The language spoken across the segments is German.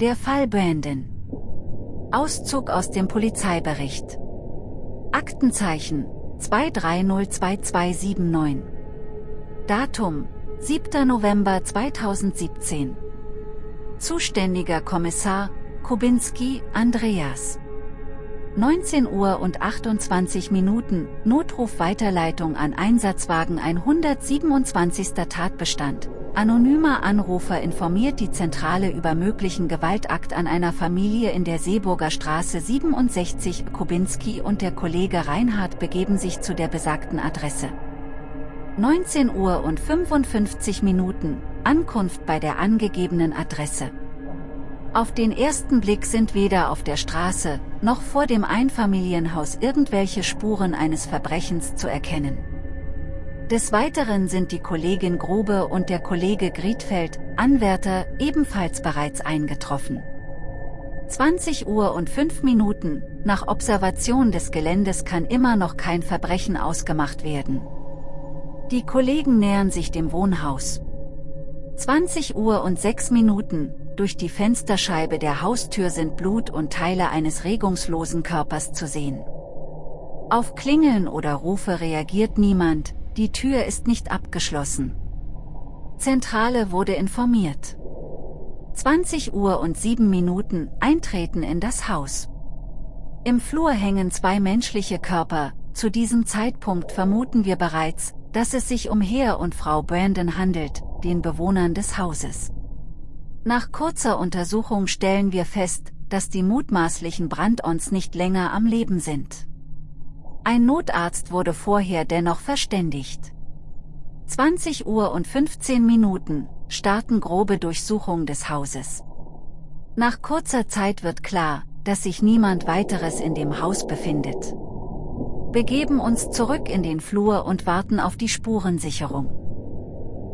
Der Fall Brandon. Auszug aus dem Polizeibericht. Aktenzeichen 2302279. Datum 7. November 2017. Zuständiger Kommissar Kubinski Andreas. 19 Uhr und 28 Minuten, Notruf Weiterleitung an Einsatzwagen 127. Tatbestand. Anonymer Anrufer informiert die Zentrale über möglichen Gewaltakt an einer Familie in der Seeburger Straße 67. Kubinski und der Kollege Reinhard begeben sich zu der besagten Adresse. 19 Uhr und 55 Minuten, Ankunft bei der angegebenen Adresse. Auf den ersten Blick sind weder auf der Straße, noch vor dem Einfamilienhaus irgendwelche Spuren eines Verbrechens zu erkennen. Des Weiteren sind die Kollegin Grube und der Kollege Griedfeld, Anwärter, ebenfalls bereits eingetroffen. 20 Uhr und 5 Minuten, nach Observation des Geländes kann immer noch kein Verbrechen ausgemacht werden. Die Kollegen nähern sich dem Wohnhaus. 20 Uhr und 6 Minuten, durch die Fensterscheibe der Haustür sind Blut und Teile eines regungslosen Körpers zu sehen. Auf Klingeln oder Rufe reagiert niemand, die Tür ist nicht abgeschlossen. Zentrale wurde informiert. 20 Uhr und 7 Minuten Eintreten in das Haus. Im Flur hängen zwei menschliche Körper, zu diesem Zeitpunkt vermuten wir bereits, dass es sich um Herr und Frau Brandon handelt, den Bewohnern des Hauses. Nach kurzer Untersuchung stellen wir fest, dass die mutmaßlichen Brandons nicht länger am Leben sind. Ein Notarzt wurde vorher dennoch verständigt. 20 Uhr und 15 Minuten starten grobe Durchsuchung des Hauses. Nach kurzer Zeit wird klar, dass sich niemand weiteres in dem Haus befindet. Begeben uns zurück in den Flur und warten auf die Spurensicherung.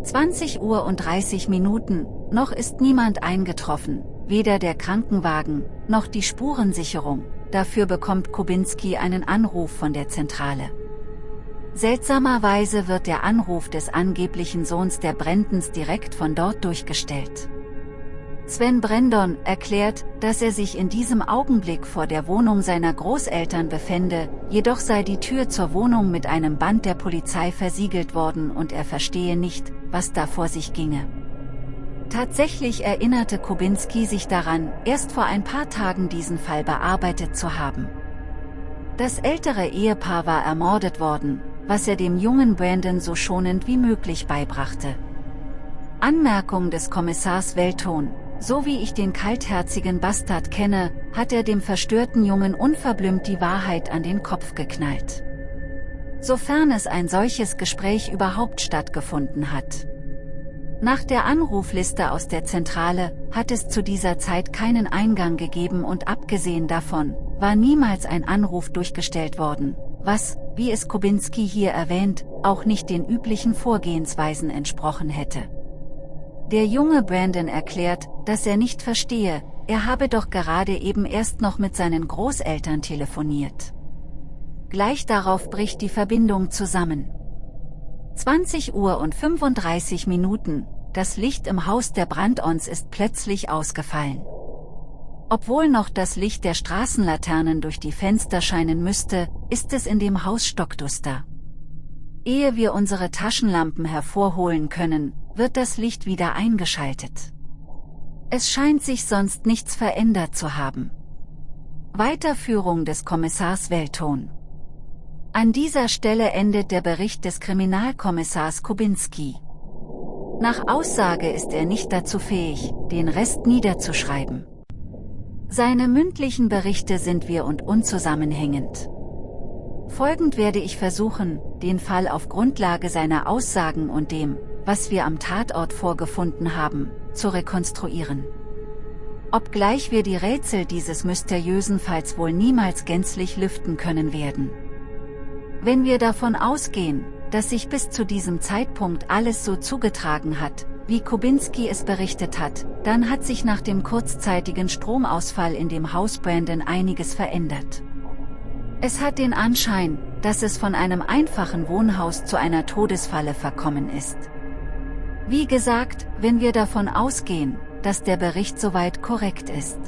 20 Uhr und 30 Minuten, noch ist niemand eingetroffen, weder der Krankenwagen, noch die Spurensicherung, dafür bekommt Kubinski einen Anruf von der Zentrale. Seltsamerweise wird der Anruf des angeblichen Sohns der Brendens direkt von dort durchgestellt. Sven Brendon erklärt, dass er sich in diesem Augenblick vor der Wohnung seiner Großeltern befände, jedoch sei die Tür zur Wohnung mit einem Band der Polizei versiegelt worden und er verstehe nicht, was da vor sich ginge. Tatsächlich erinnerte Kubinski sich daran, erst vor ein paar Tagen diesen Fall bearbeitet zu haben. Das ältere Ehepaar war ermordet worden, was er dem jungen Brandon so schonend wie möglich beibrachte. Anmerkung des Kommissars Welton, so wie ich den kaltherzigen Bastard kenne, hat er dem verstörten Jungen unverblümt die Wahrheit an den Kopf geknallt. Sofern es ein solches Gespräch überhaupt stattgefunden hat. Nach der Anrufliste aus der Zentrale, hat es zu dieser Zeit keinen Eingang gegeben und abgesehen davon, war niemals ein Anruf durchgestellt worden, was, wie es Kubinski hier erwähnt, auch nicht den üblichen Vorgehensweisen entsprochen hätte. Der junge Brandon erklärt, dass er nicht verstehe, er habe doch gerade eben erst noch mit seinen Großeltern telefoniert. Gleich darauf bricht die Verbindung zusammen. 20 Uhr und 35 Minuten, das Licht im Haus der Brandons ist plötzlich ausgefallen. Obwohl noch das Licht der Straßenlaternen durch die Fenster scheinen müsste, ist es in dem Haus stockduster. Ehe wir unsere Taschenlampen hervorholen können, wird das Licht wieder eingeschaltet. Es scheint sich sonst nichts verändert zu haben. Weiterführung des Kommissars Welton. An dieser Stelle endet der Bericht des Kriminalkommissars Kubinski. Nach Aussage ist er nicht dazu fähig, den Rest niederzuschreiben. Seine mündlichen Berichte sind wir und unzusammenhängend. Folgend werde ich versuchen, den Fall auf Grundlage seiner Aussagen und dem, was wir am Tatort vorgefunden haben, zu rekonstruieren. Obgleich wir die Rätsel dieses mysteriösen Falls wohl niemals gänzlich lüften können werden. Wenn wir davon ausgehen, dass sich bis zu diesem Zeitpunkt alles so zugetragen hat, wie Kubinski es berichtet hat, dann hat sich nach dem kurzzeitigen Stromausfall in dem Haus Brandon einiges verändert. Es hat den Anschein, dass es von einem einfachen Wohnhaus zu einer Todesfalle verkommen ist. Wie gesagt, wenn wir davon ausgehen, dass der Bericht soweit korrekt ist.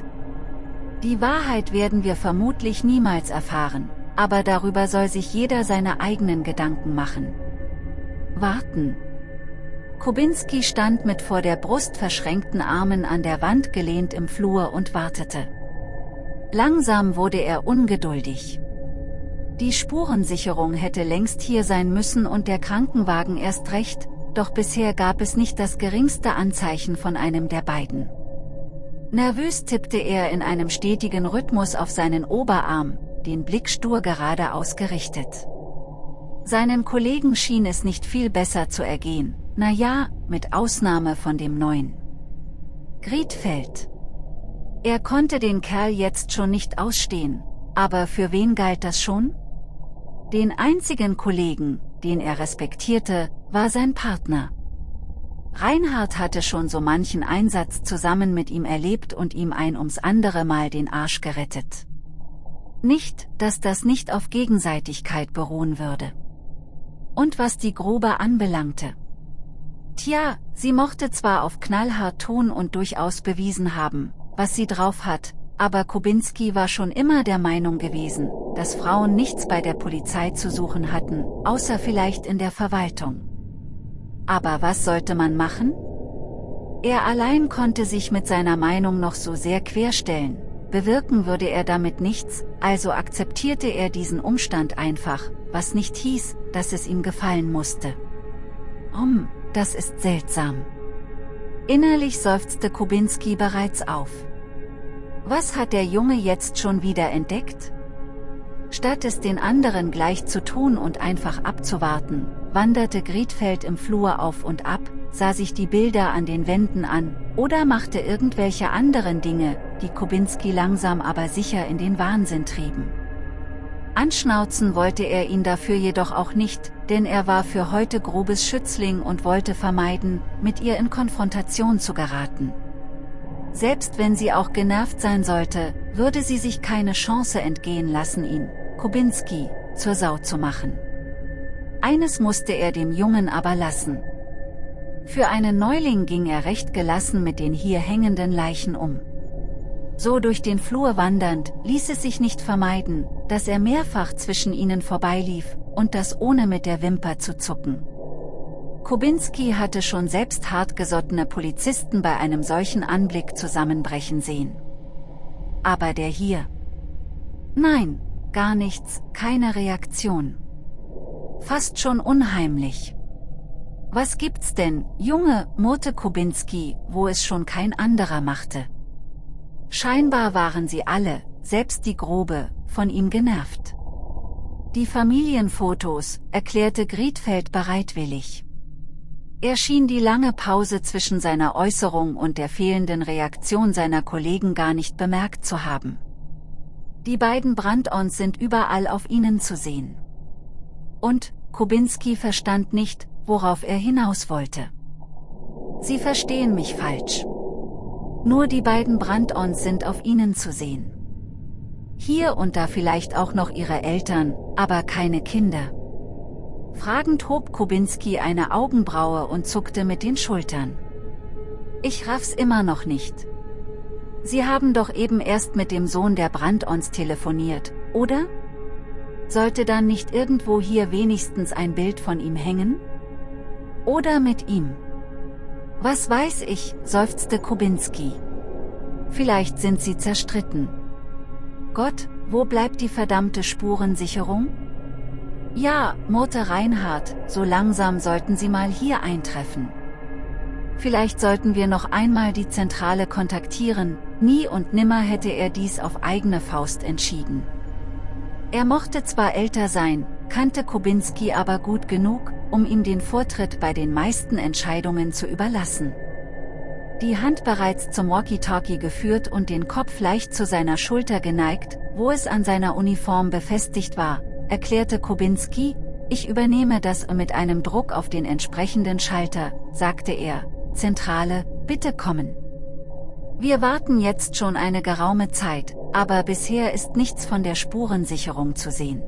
Die Wahrheit werden wir vermutlich niemals erfahren, aber darüber soll sich jeder seine eigenen Gedanken machen. Warten. Kubinski stand mit vor der Brust verschränkten Armen an der Wand gelehnt im Flur und wartete. Langsam wurde er ungeduldig. Die Spurensicherung hätte längst hier sein müssen und der Krankenwagen erst recht, doch bisher gab es nicht das geringste Anzeichen von einem der beiden. Nervös tippte er in einem stetigen Rhythmus auf seinen Oberarm, den Blick stur gerade ausgerichtet. Seinen Kollegen schien es nicht viel besser zu ergehen, na ja, mit Ausnahme von dem neuen. Griedfeld. Er konnte den Kerl jetzt schon nicht ausstehen, aber für wen galt das schon? Den einzigen Kollegen, den er respektierte, war sein Partner. Reinhard hatte schon so manchen Einsatz zusammen mit ihm erlebt und ihm ein ums andere Mal den Arsch gerettet. Nicht, dass das nicht auf Gegenseitigkeit beruhen würde. Und was die Grube anbelangte. Tja, sie mochte zwar auf knallhart Ton und durchaus bewiesen haben, was sie drauf hat, aber Kubinski war schon immer der Meinung gewesen, dass Frauen nichts bei der Polizei zu suchen hatten, außer vielleicht in der Verwaltung. Aber was sollte man machen? Er allein konnte sich mit seiner Meinung noch so sehr querstellen, bewirken würde er damit nichts, also akzeptierte er diesen Umstand einfach, was nicht hieß, dass es ihm gefallen musste. Um, das ist seltsam. Innerlich seufzte Kubinski bereits auf. Was hat der Junge jetzt schon wieder entdeckt? Statt es den anderen gleich zu tun und einfach abzuwarten, wanderte Griedfeld im Flur auf und ab, sah sich die Bilder an den Wänden an, oder machte irgendwelche anderen Dinge, die Kubinski langsam aber sicher in den Wahnsinn trieben. Anschnauzen wollte er ihn dafür jedoch auch nicht, denn er war für heute grobes Schützling und wollte vermeiden, mit ihr in Konfrontation zu geraten. Selbst wenn sie auch genervt sein sollte, würde sie sich keine Chance entgehen lassen ihn, Kubinski, zur Sau zu machen. Eines musste er dem Jungen aber lassen. Für einen Neuling ging er recht gelassen mit den hier hängenden Leichen um. So durch den Flur wandernd, ließ es sich nicht vermeiden, dass er mehrfach zwischen ihnen vorbeilief, und das ohne mit der Wimper zu zucken. Kubinski hatte schon selbst hartgesottene Polizisten bei einem solchen Anblick zusammenbrechen sehen. Aber der hier? Nein, gar nichts, keine Reaktion. Fast schon unheimlich. Was gibt's denn, Junge, murrte Kubinski, wo es schon kein anderer machte. Scheinbar waren sie alle, selbst die Grobe, von ihm genervt. Die Familienfotos, erklärte Griedfeld bereitwillig. Er schien die lange Pause zwischen seiner Äußerung und der fehlenden Reaktion seiner Kollegen gar nicht bemerkt zu haben. Die beiden Brandons sind überall auf ihnen zu sehen. Und, Kubinski verstand nicht, worauf er hinaus wollte. Sie verstehen mich falsch. Nur die beiden Brandons sind auf ihnen zu sehen. Hier und da vielleicht auch noch ihre Eltern, aber keine Kinder. Fragend hob Kubinski eine Augenbraue und zuckte mit den Schultern. Ich raff's immer noch nicht. Sie haben doch eben erst mit dem Sohn der Brandons telefoniert, oder? Sollte dann nicht irgendwo hier wenigstens ein Bild von ihm hängen? Oder mit ihm? Was weiß ich, seufzte Kubinski. Vielleicht sind sie zerstritten. Gott, wo bleibt die verdammte Spurensicherung? Ja, murrte Reinhard, so langsam sollten Sie mal hier eintreffen. Vielleicht sollten wir noch einmal die Zentrale kontaktieren, nie und nimmer hätte er dies auf eigene Faust entschieden. Er mochte zwar älter sein, kannte Kubinski aber gut genug, um ihm den Vortritt bei den meisten Entscheidungen zu überlassen. Die Hand bereits zum Walkie-Talkie geführt und den Kopf leicht zu seiner Schulter geneigt, wo es an seiner Uniform befestigt war, erklärte Kubinski, ich übernehme das mit einem Druck auf den entsprechenden Schalter, sagte er, Zentrale, bitte kommen. Wir warten jetzt schon eine geraume Zeit, aber bisher ist nichts von der Spurensicherung zu sehen.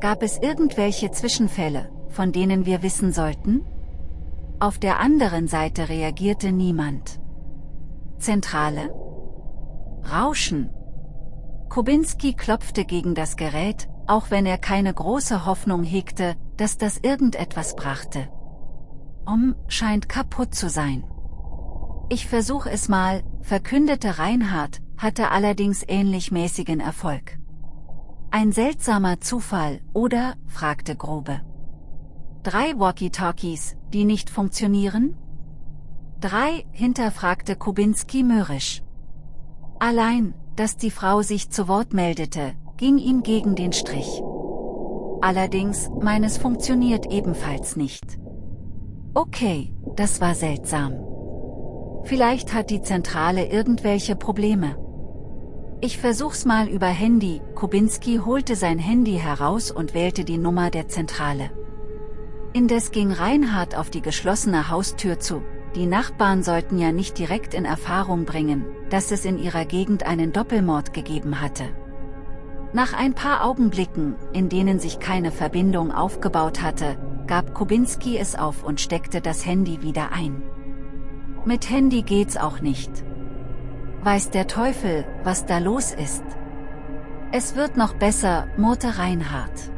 Gab es irgendwelche Zwischenfälle, von denen wir wissen sollten? Auf der anderen Seite reagierte niemand. Zentrale? Rauschen. Kubinski klopfte gegen das Gerät, auch wenn er keine große Hoffnung hegte, dass das irgendetwas brachte. Om scheint kaputt zu sein. Ich versuch es mal, verkündete Reinhard, hatte allerdings ähnlich mäßigen Erfolg. Ein seltsamer Zufall, oder? fragte Grobe. Drei Walkie-Talkies, die nicht funktionieren? Drei, hinterfragte Kubinski mürrisch. Allein, dass die Frau sich zu Wort meldete, ging ihm gegen den Strich. Allerdings, meines funktioniert ebenfalls nicht. Okay, das war seltsam. Vielleicht hat die Zentrale irgendwelche Probleme. Ich versuch's mal über Handy, Kubinski holte sein Handy heraus und wählte die Nummer der Zentrale. Indes ging Reinhard auf die geschlossene Haustür zu, die Nachbarn sollten ja nicht direkt in Erfahrung bringen, dass es in ihrer Gegend einen Doppelmord gegeben hatte. Nach ein paar Augenblicken, in denen sich keine Verbindung aufgebaut hatte, gab Kubinski es auf und steckte das Handy wieder ein. Mit Handy geht's auch nicht. Weiß der Teufel, was da los ist. Es wird noch besser, murrte Reinhard.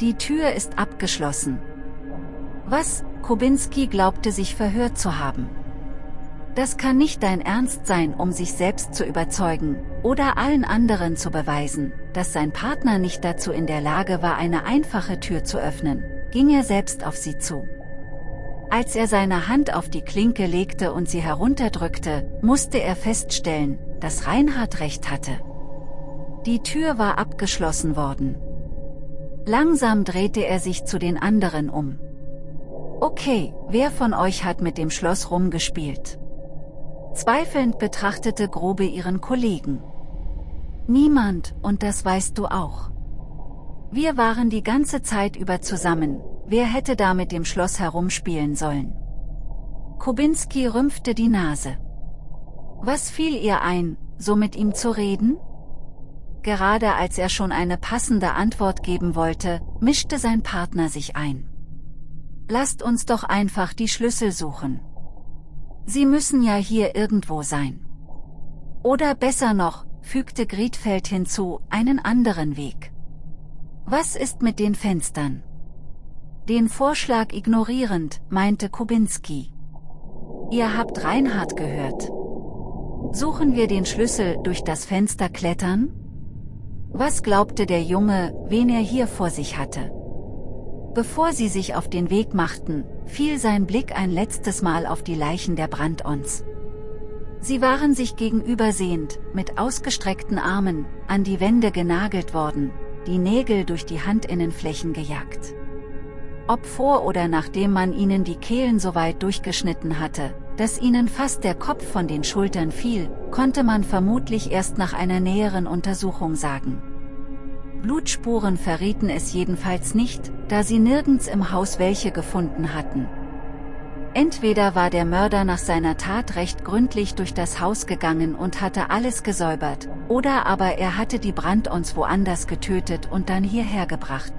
Die Tür ist abgeschlossen. Was, Kubinski glaubte sich verhört zu haben. Das kann nicht dein Ernst sein, um sich selbst zu überzeugen, oder allen anderen zu beweisen, dass sein Partner nicht dazu in der Lage war eine einfache Tür zu öffnen, ging er selbst auf sie zu. Als er seine Hand auf die Klinke legte und sie herunterdrückte, musste er feststellen, dass Reinhard recht hatte. Die Tür war abgeschlossen worden. Langsam drehte er sich zu den anderen um. Okay, wer von euch hat mit dem Schloss rumgespielt? Zweifelnd betrachtete Grobe ihren Kollegen. Niemand, und das weißt du auch. Wir waren die ganze Zeit über zusammen, wer hätte da mit dem Schloss herumspielen sollen? Kubinski rümpfte die Nase. Was fiel ihr ein, so mit ihm zu reden? Gerade als er schon eine passende Antwort geben wollte, mischte sein Partner sich ein. Lasst uns doch einfach die Schlüssel suchen. Sie müssen ja hier irgendwo sein. Oder besser noch, fügte Griedfeld hinzu, einen anderen Weg. Was ist mit den Fenstern? Den Vorschlag ignorierend, meinte Kubinski. Ihr habt Reinhard gehört. Suchen wir den Schlüssel durch das Fenster klettern? Was glaubte der Junge, wen er hier vor sich hatte? Bevor sie sich auf den Weg machten, fiel sein Blick ein letztes Mal auf die Leichen der Brandons. Sie waren sich gegenübersehend, mit ausgestreckten Armen, an die Wände genagelt worden, die Nägel durch die Handinnenflächen gejagt. Ob vor oder nachdem man ihnen die Kehlen so weit durchgeschnitten hatte, dass ihnen fast der Kopf von den Schultern fiel, konnte man vermutlich erst nach einer näheren Untersuchung sagen. Blutspuren verrieten es jedenfalls nicht, da sie nirgends im Haus welche gefunden hatten. Entweder war der Mörder nach seiner Tat recht gründlich durch das Haus gegangen und hatte alles gesäubert, oder aber er hatte die Brandons woanders getötet und dann hierher gebracht.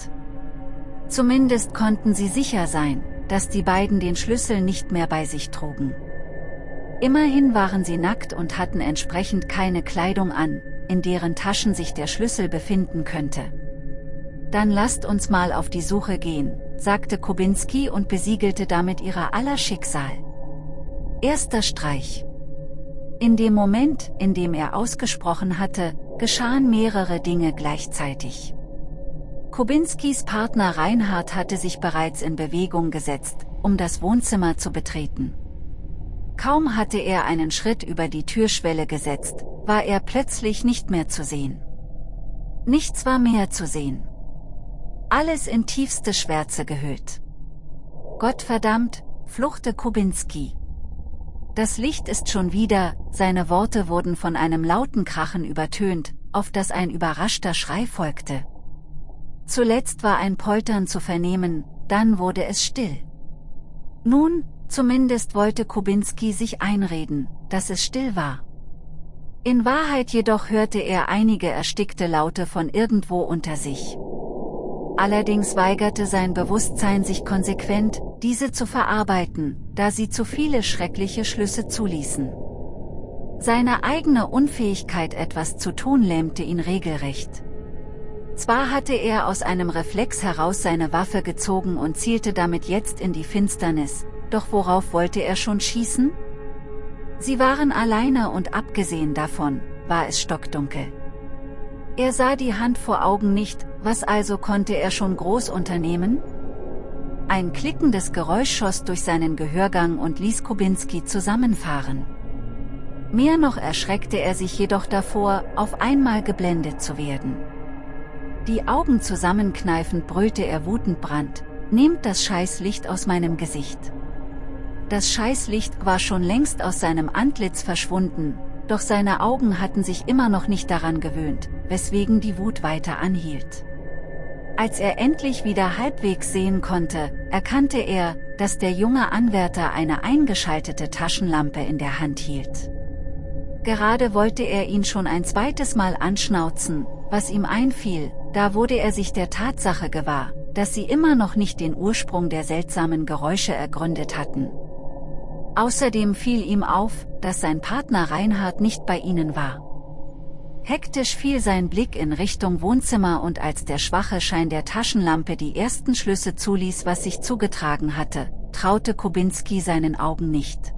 Zumindest konnten sie sicher sein, dass die beiden den Schlüssel nicht mehr bei sich trugen. Immerhin waren sie nackt und hatten entsprechend keine Kleidung an, in deren Taschen sich der Schlüssel befinden könnte. Dann lasst uns mal auf die Suche gehen, sagte Kubinski und besiegelte damit ihrer aller Schicksal. Erster Streich. In dem Moment, in dem er ausgesprochen hatte, geschahen mehrere Dinge gleichzeitig. Kubinskis Partner Reinhard hatte sich bereits in Bewegung gesetzt, um das Wohnzimmer zu betreten. Kaum hatte er einen Schritt über die Türschwelle gesetzt, war er plötzlich nicht mehr zu sehen. Nichts war mehr zu sehen. Alles in tiefste Schwärze gehüllt. Gottverdammt, fluchte Kubinski. Das Licht ist schon wieder, seine Worte wurden von einem lauten Krachen übertönt, auf das ein überraschter Schrei folgte. Zuletzt war ein Poltern zu vernehmen, dann wurde es still. Nun, zumindest wollte Kubinski sich einreden, dass es still war. In Wahrheit jedoch hörte er einige erstickte Laute von irgendwo unter sich. Allerdings weigerte sein Bewusstsein sich konsequent, diese zu verarbeiten, da sie zu viele schreckliche Schlüsse zuließen. Seine eigene Unfähigkeit etwas zu tun lähmte ihn regelrecht. Zwar hatte er aus einem Reflex heraus seine Waffe gezogen und zielte damit jetzt in die Finsternis, doch worauf wollte er schon schießen? Sie waren alleine und abgesehen davon, war es stockdunkel. Er sah die Hand vor Augen nicht, was also konnte er schon groß unternehmen? Ein klickendes Geräusch schoss durch seinen Gehörgang und ließ Kubinski zusammenfahren. Mehr noch erschreckte er sich jedoch davor, auf einmal geblendet zu werden. Die Augen zusammenkneifend brüllte er wutend Brand, nehmt das Scheißlicht aus meinem Gesicht. Das Scheißlicht war schon längst aus seinem Antlitz verschwunden, doch seine Augen hatten sich immer noch nicht daran gewöhnt, weswegen die Wut weiter anhielt. Als er endlich wieder halbwegs sehen konnte, erkannte er, dass der junge Anwärter eine eingeschaltete Taschenlampe in der Hand hielt. Gerade wollte er ihn schon ein zweites Mal anschnauzen, was ihm einfiel, da wurde er sich der Tatsache gewahr, dass sie immer noch nicht den Ursprung der seltsamen Geräusche ergründet hatten. Außerdem fiel ihm auf, dass sein Partner Reinhard nicht bei ihnen war. Hektisch fiel sein Blick in Richtung Wohnzimmer und als der schwache Schein der Taschenlampe die ersten Schlüsse zuließ was sich zugetragen hatte, traute Kubinski seinen Augen nicht.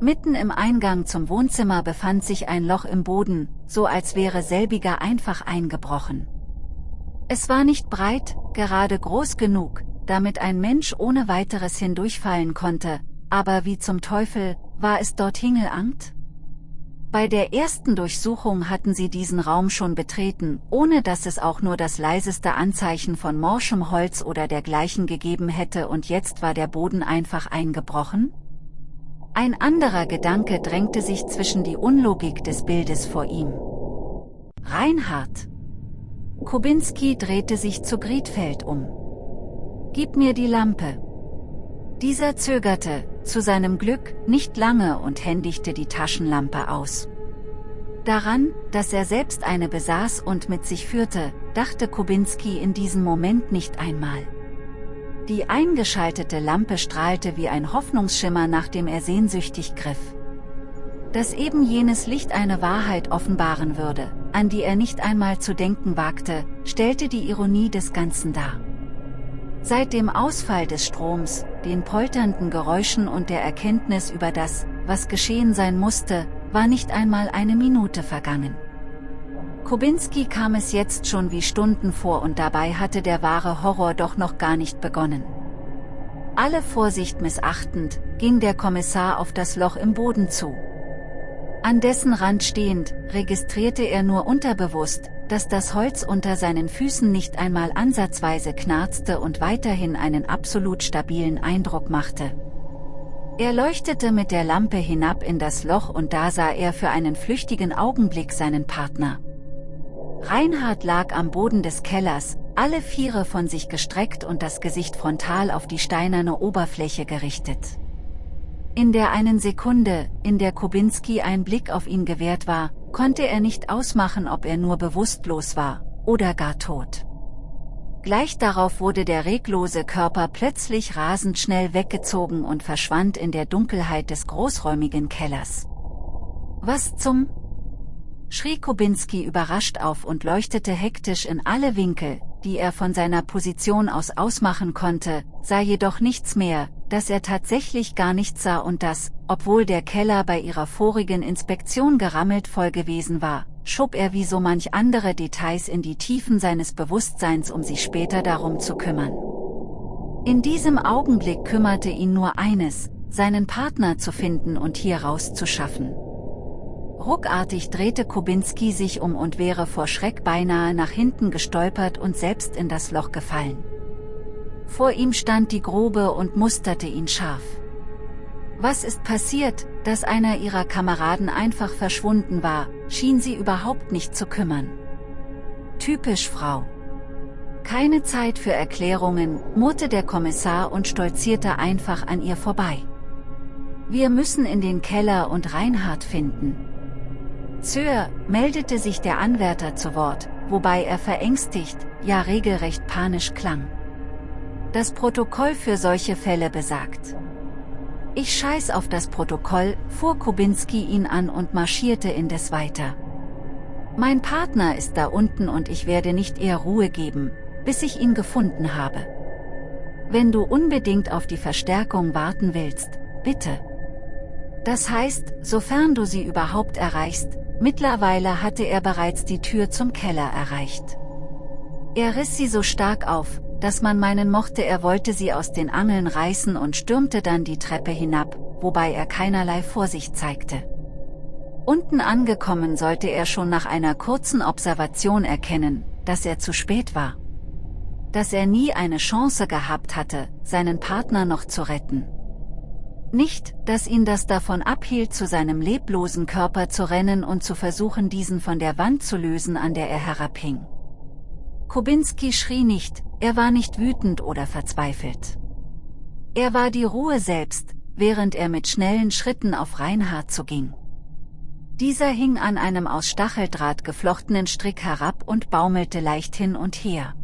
Mitten im Eingang zum Wohnzimmer befand sich ein Loch im Boden, so als wäre selbiger einfach eingebrochen. Es war nicht breit, gerade groß genug, damit ein Mensch ohne weiteres hindurchfallen konnte, aber wie zum Teufel, war es dort Hingelangt? Bei der ersten Durchsuchung hatten sie diesen Raum schon betreten, ohne dass es auch nur das leiseste Anzeichen von morschem Holz oder dergleichen gegeben hätte und jetzt war der Boden einfach eingebrochen? Ein anderer Gedanke drängte sich zwischen die Unlogik des Bildes vor ihm. Reinhard. Kubinski drehte sich zu Griedfeld um. Gib mir die Lampe. Dieser zögerte, zu seinem Glück, nicht lange und händigte die Taschenlampe aus. Daran, dass er selbst eine besaß und mit sich führte, dachte Kubinski in diesem Moment nicht einmal. Die eingeschaltete Lampe strahlte wie ein Hoffnungsschimmer nach dem er sehnsüchtig griff. Dass eben jenes Licht eine Wahrheit offenbaren würde, an die er nicht einmal zu denken wagte, stellte die Ironie des Ganzen dar. Seit dem Ausfall des Stroms, den polternden Geräuschen und der Erkenntnis über das, was geschehen sein musste, war nicht einmal eine Minute vergangen. Kubinski kam es jetzt schon wie Stunden vor und dabei hatte der wahre Horror doch noch gar nicht begonnen. Alle Vorsicht missachtend, ging der Kommissar auf das Loch im Boden zu. An dessen Rand stehend, registrierte er nur unterbewusst, dass das Holz unter seinen Füßen nicht einmal ansatzweise knarzte und weiterhin einen absolut stabilen Eindruck machte. Er leuchtete mit der Lampe hinab in das Loch und da sah er für einen flüchtigen Augenblick seinen Partner. Reinhard lag am Boden des Kellers, alle Viere von sich gestreckt und das Gesicht frontal auf die steinerne Oberfläche gerichtet. In der einen Sekunde, in der Kubinski ein Blick auf ihn gewährt war, konnte er nicht ausmachen ob er nur bewusstlos war, oder gar tot. Gleich darauf wurde der reglose Körper plötzlich rasend schnell weggezogen und verschwand in der Dunkelheit des großräumigen Kellers. Was zum? schrie Kubinski überrascht auf und leuchtete hektisch in alle Winkel, die er von seiner Position aus ausmachen konnte, sah jedoch nichts mehr, dass er tatsächlich gar nichts sah und dass, obwohl der Keller bei ihrer vorigen Inspektion gerammelt voll gewesen war, schob er wie so manch andere Details in die Tiefen seines Bewusstseins um sich später darum zu kümmern. In diesem Augenblick kümmerte ihn nur eines, seinen Partner zu finden und hier rauszuschaffen. Ruckartig drehte Kubinski sich um und wäre vor Schreck beinahe nach hinten gestolpert und selbst in das Loch gefallen. Vor ihm stand die Grube und musterte ihn scharf. Was ist passiert, dass einer ihrer Kameraden einfach verschwunden war, schien sie überhaupt nicht zu kümmern. Typisch Frau. Keine Zeit für Erklärungen, murrte der Kommissar und stolzierte einfach an ihr vorbei. Wir müssen in den Keller und Reinhard finden. Sir, meldete sich der Anwärter zu Wort, wobei er verängstigt, ja regelrecht panisch klang. Das Protokoll für solche Fälle besagt. Ich scheiß auf das Protokoll, fuhr Kubinski ihn an und marschierte indes weiter. Mein Partner ist da unten und ich werde nicht eher Ruhe geben, bis ich ihn gefunden habe. Wenn du unbedingt auf die Verstärkung warten willst, bitte. Das heißt, sofern du sie überhaupt erreichst, mittlerweile hatte er bereits die Tür zum Keller erreicht. Er riss sie so stark auf, dass man meinen mochte er wollte sie aus den Angeln reißen und stürmte dann die Treppe hinab, wobei er keinerlei Vorsicht zeigte. Unten angekommen sollte er schon nach einer kurzen Observation erkennen, dass er zu spät war. Dass er nie eine Chance gehabt hatte, seinen Partner noch zu retten. Nicht, dass ihn das davon abhielt, zu seinem leblosen Körper zu rennen und zu versuchen, diesen von der Wand zu lösen, an der er herabhing. Kubinski schrie nicht, er war nicht wütend oder verzweifelt. Er war die Ruhe selbst, während er mit schnellen Schritten auf Reinhard zuging. Dieser hing an einem aus Stacheldraht geflochtenen Strick herab und baumelte leicht hin und her.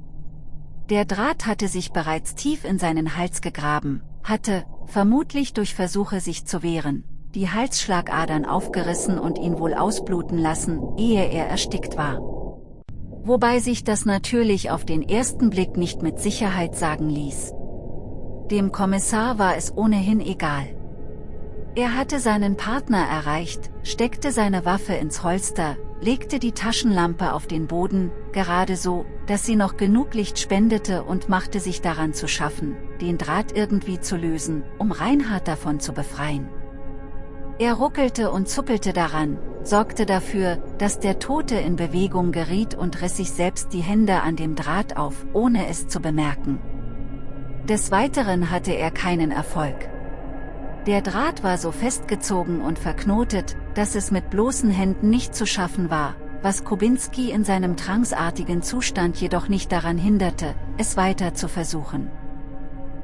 Der Draht hatte sich bereits tief in seinen Hals gegraben, hatte, vermutlich durch Versuche sich zu wehren, die Halsschlagadern aufgerissen und ihn wohl ausbluten lassen, ehe er erstickt war. Wobei sich das natürlich auf den ersten Blick nicht mit Sicherheit sagen ließ. Dem Kommissar war es ohnehin egal. Er hatte seinen Partner erreicht, steckte seine Waffe ins Holster, legte die Taschenlampe auf den Boden, gerade so, dass sie noch genug Licht spendete und machte sich daran zu schaffen, den Draht irgendwie zu lösen, um Reinhard davon zu befreien. Er ruckelte und zuppelte daran, sorgte dafür, dass der Tote in Bewegung geriet und riss sich selbst die Hände an dem Draht auf, ohne es zu bemerken. Des Weiteren hatte er keinen Erfolg. Der Draht war so festgezogen und verknotet, dass es mit bloßen Händen nicht zu schaffen war, was Kubinski in seinem tranksartigen Zustand jedoch nicht daran hinderte, es weiter zu versuchen.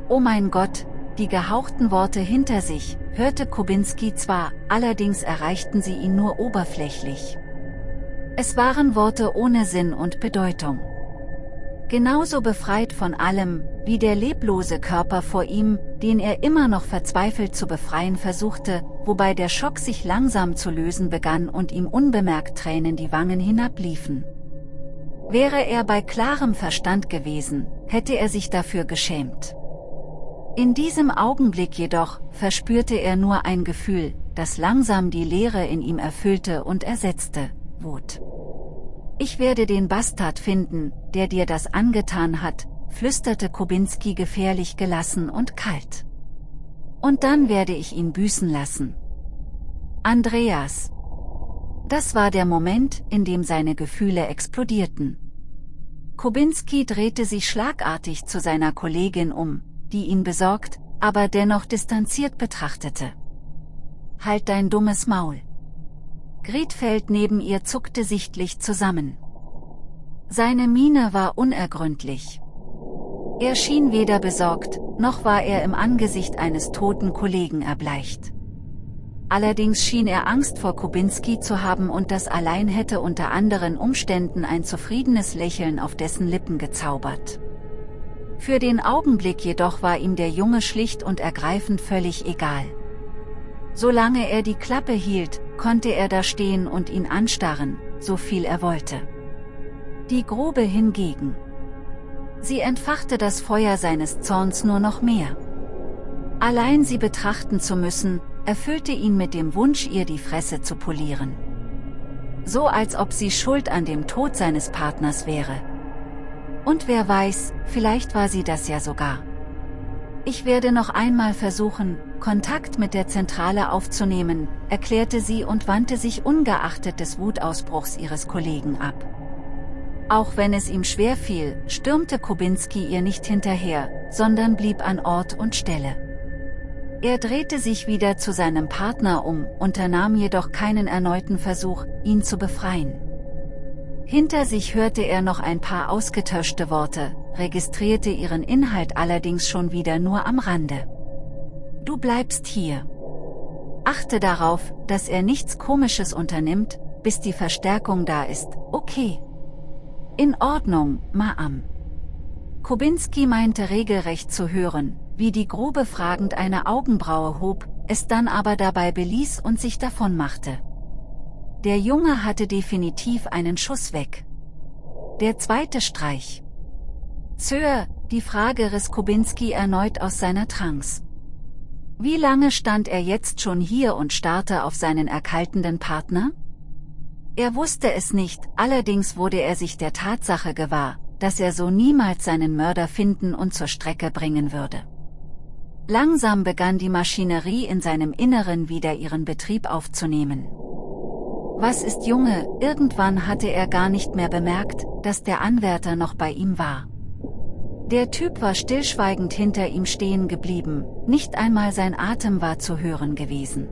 Oh mein Gott, die gehauchten Worte hinter sich, hörte Kubinski zwar, allerdings erreichten sie ihn nur oberflächlich. Es waren Worte ohne Sinn und Bedeutung. Genauso befreit von allem, wie der leblose Körper vor ihm, den er immer noch verzweifelt zu befreien versuchte, wobei der Schock sich langsam zu lösen begann und ihm unbemerkt Tränen die Wangen hinabliefen. Wäre er bei klarem Verstand gewesen, hätte er sich dafür geschämt. In diesem Augenblick jedoch, verspürte er nur ein Gefühl, das langsam die Leere in ihm erfüllte und ersetzte, Wut. Ich werde den Bastard finden, der dir das angetan hat, flüsterte Kubinski gefährlich gelassen und kalt. Und dann werde ich ihn büßen lassen. Andreas. Das war der Moment, in dem seine Gefühle explodierten. Kubinski drehte sich schlagartig zu seiner Kollegin um, die ihn besorgt, aber dennoch distanziert betrachtete. Halt dein dummes Maul. Gretfeld neben ihr zuckte sichtlich zusammen. Seine Miene war unergründlich. Er schien weder besorgt, noch war er im Angesicht eines toten Kollegen erbleicht. Allerdings schien er Angst vor Kubinski zu haben und das allein hätte unter anderen Umständen ein zufriedenes Lächeln auf dessen Lippen gezaubert. Für den Augenblick jedoch war ihm der Junge schlicht und ergreifend völlig egal. Solange er die Klappe hielt, konnte er da stehen und ihn anstarren, so viel er wollte. Die Grube hingegen. Sie entfachte das Feuer seines Zorns nur noch mehr. Allein sie betrachten zu müssen, erfüllte ihn mit dem Wunsch ihr die Fresse zu polieren. So als ob sie schuld an dem Tod seines Partners wäre. Und wer weiß, vielleicht war sie das ja sogar. Ich werde noch einmal versuchen, Kontakt mit der Zentrale aufzunehmen, erklärte sie und wandte sich ungeachtet des Wutausbruchs ihres Kollegen ab. Auch wenn es ihm schwer fiel, stürmte Kubinski ihr nicht hinterher, sondern blieb an Ort und Stelle. Er drehte sich wieder zu seinem Partner um, unternahm jedoch keinen erneuten Versuch, ihn zu befreien. Hinter sich hörte er noch ein paar ausgetöschte Worte, registrierte ihren Inhalt allerdings schon wieder nur am Rande. Du bleibst hier. Achte darauf, dass er nichts Komisches unternimmt, bis die Verstärkung da ist, okay. In Ordnung, Ma'am. Kubinski meinte regelrecht zu hören, wie die Grube fragend eine Augenbraue hob, es dann aber dabei beließ und sich davonmachte. Der Junge hatte definitiv einen Schuss weg. Der zweite Streich. Sir, die Frage riss Kubinski erneut aus seiner Trance. Wie lange stand er jetzt schon hier und starrte auf seinen erkaltenden Partner? Er wusste es nicht, allerdings wurde er sich der Tatsache gewahr, dass er so niemals seinen Mörder finden und zur Strecke bringen würde. Langsam begann die Maschinerie in seinem Inneren wieder ihren Betrieb aufzunehmen. Was ist Junge, irgendwann hatte er gar nicht mehr bemerkt, dass der Anwärter noch bei ihm war. Der Typ war stillschweigend hinter ihm stehen geblieben, nicht einmal sein Atem war zu hören gewesen.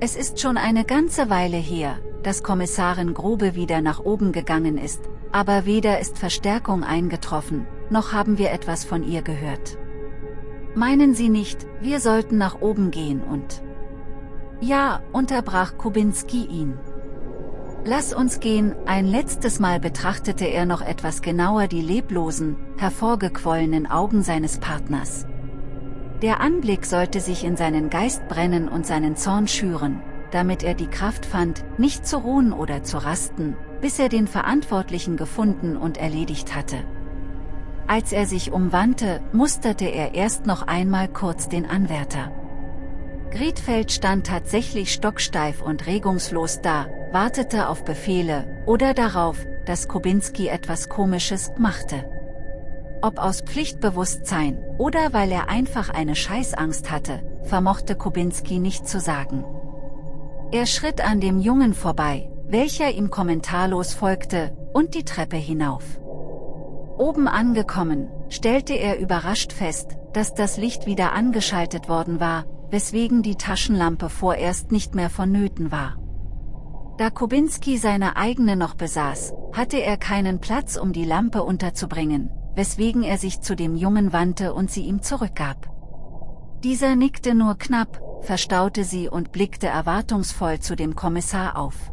Es ist schon eine ganze Weile her, dass Kommissarin Grobe wieder nach oben gegangen ist, aber weder ist Verstärkung eingetroffen, noch haben wir etwas von ihr gehört. Meinen Sie nicht, wir sollten nach oben gehen und... Ja, unterbrach Kubinski ihn. Lass uns gehen, ein letztes Mal betrachtete er noch etwas genauer die leblosen, hervorgequollenen Augen seines Partners. Der Anblick sollte sich in seinen Geist brennen und seinen Zorn schüren, damit er die Kraft fand, nicht zu ruhen oder zu rasten, bis er den Verantwortlichen gefunden und erledigt hatte. Als er sich umwandte, musterte er erst noch einmal kurz den Anwärter. Griedfeld stand tatsächlich stocksteif und regungslos da, wartete auf Befehle, oder darauf, dass Kubinski etwas Komisches machte. Ob aus Pflichtbewusstsein, oder weil er einfach eine Scheißangst hatte, vermochte Kubinski nicht zu sagen. Er schritt an dem Jungen vorbei, welcher ihm kommentarlos folgte, und die Treppe hinauf. Oben angekommen, stellte er überrascht fest, dass das Licht wieder angeschaltet worden war, weswegen die Taschenlampe vorerst nicht mehr vonnöten war. Da Kubinski seine eigene noch besaß, hatte er keinen Platz um die Lampe unterzubringen, weswegen er sich zu dem Jungen wandte und sie ihm zurückgab. Dieser nickte nur knapp, verstaute sie und blickte erwartungsvoll zu dem Kommissar auf.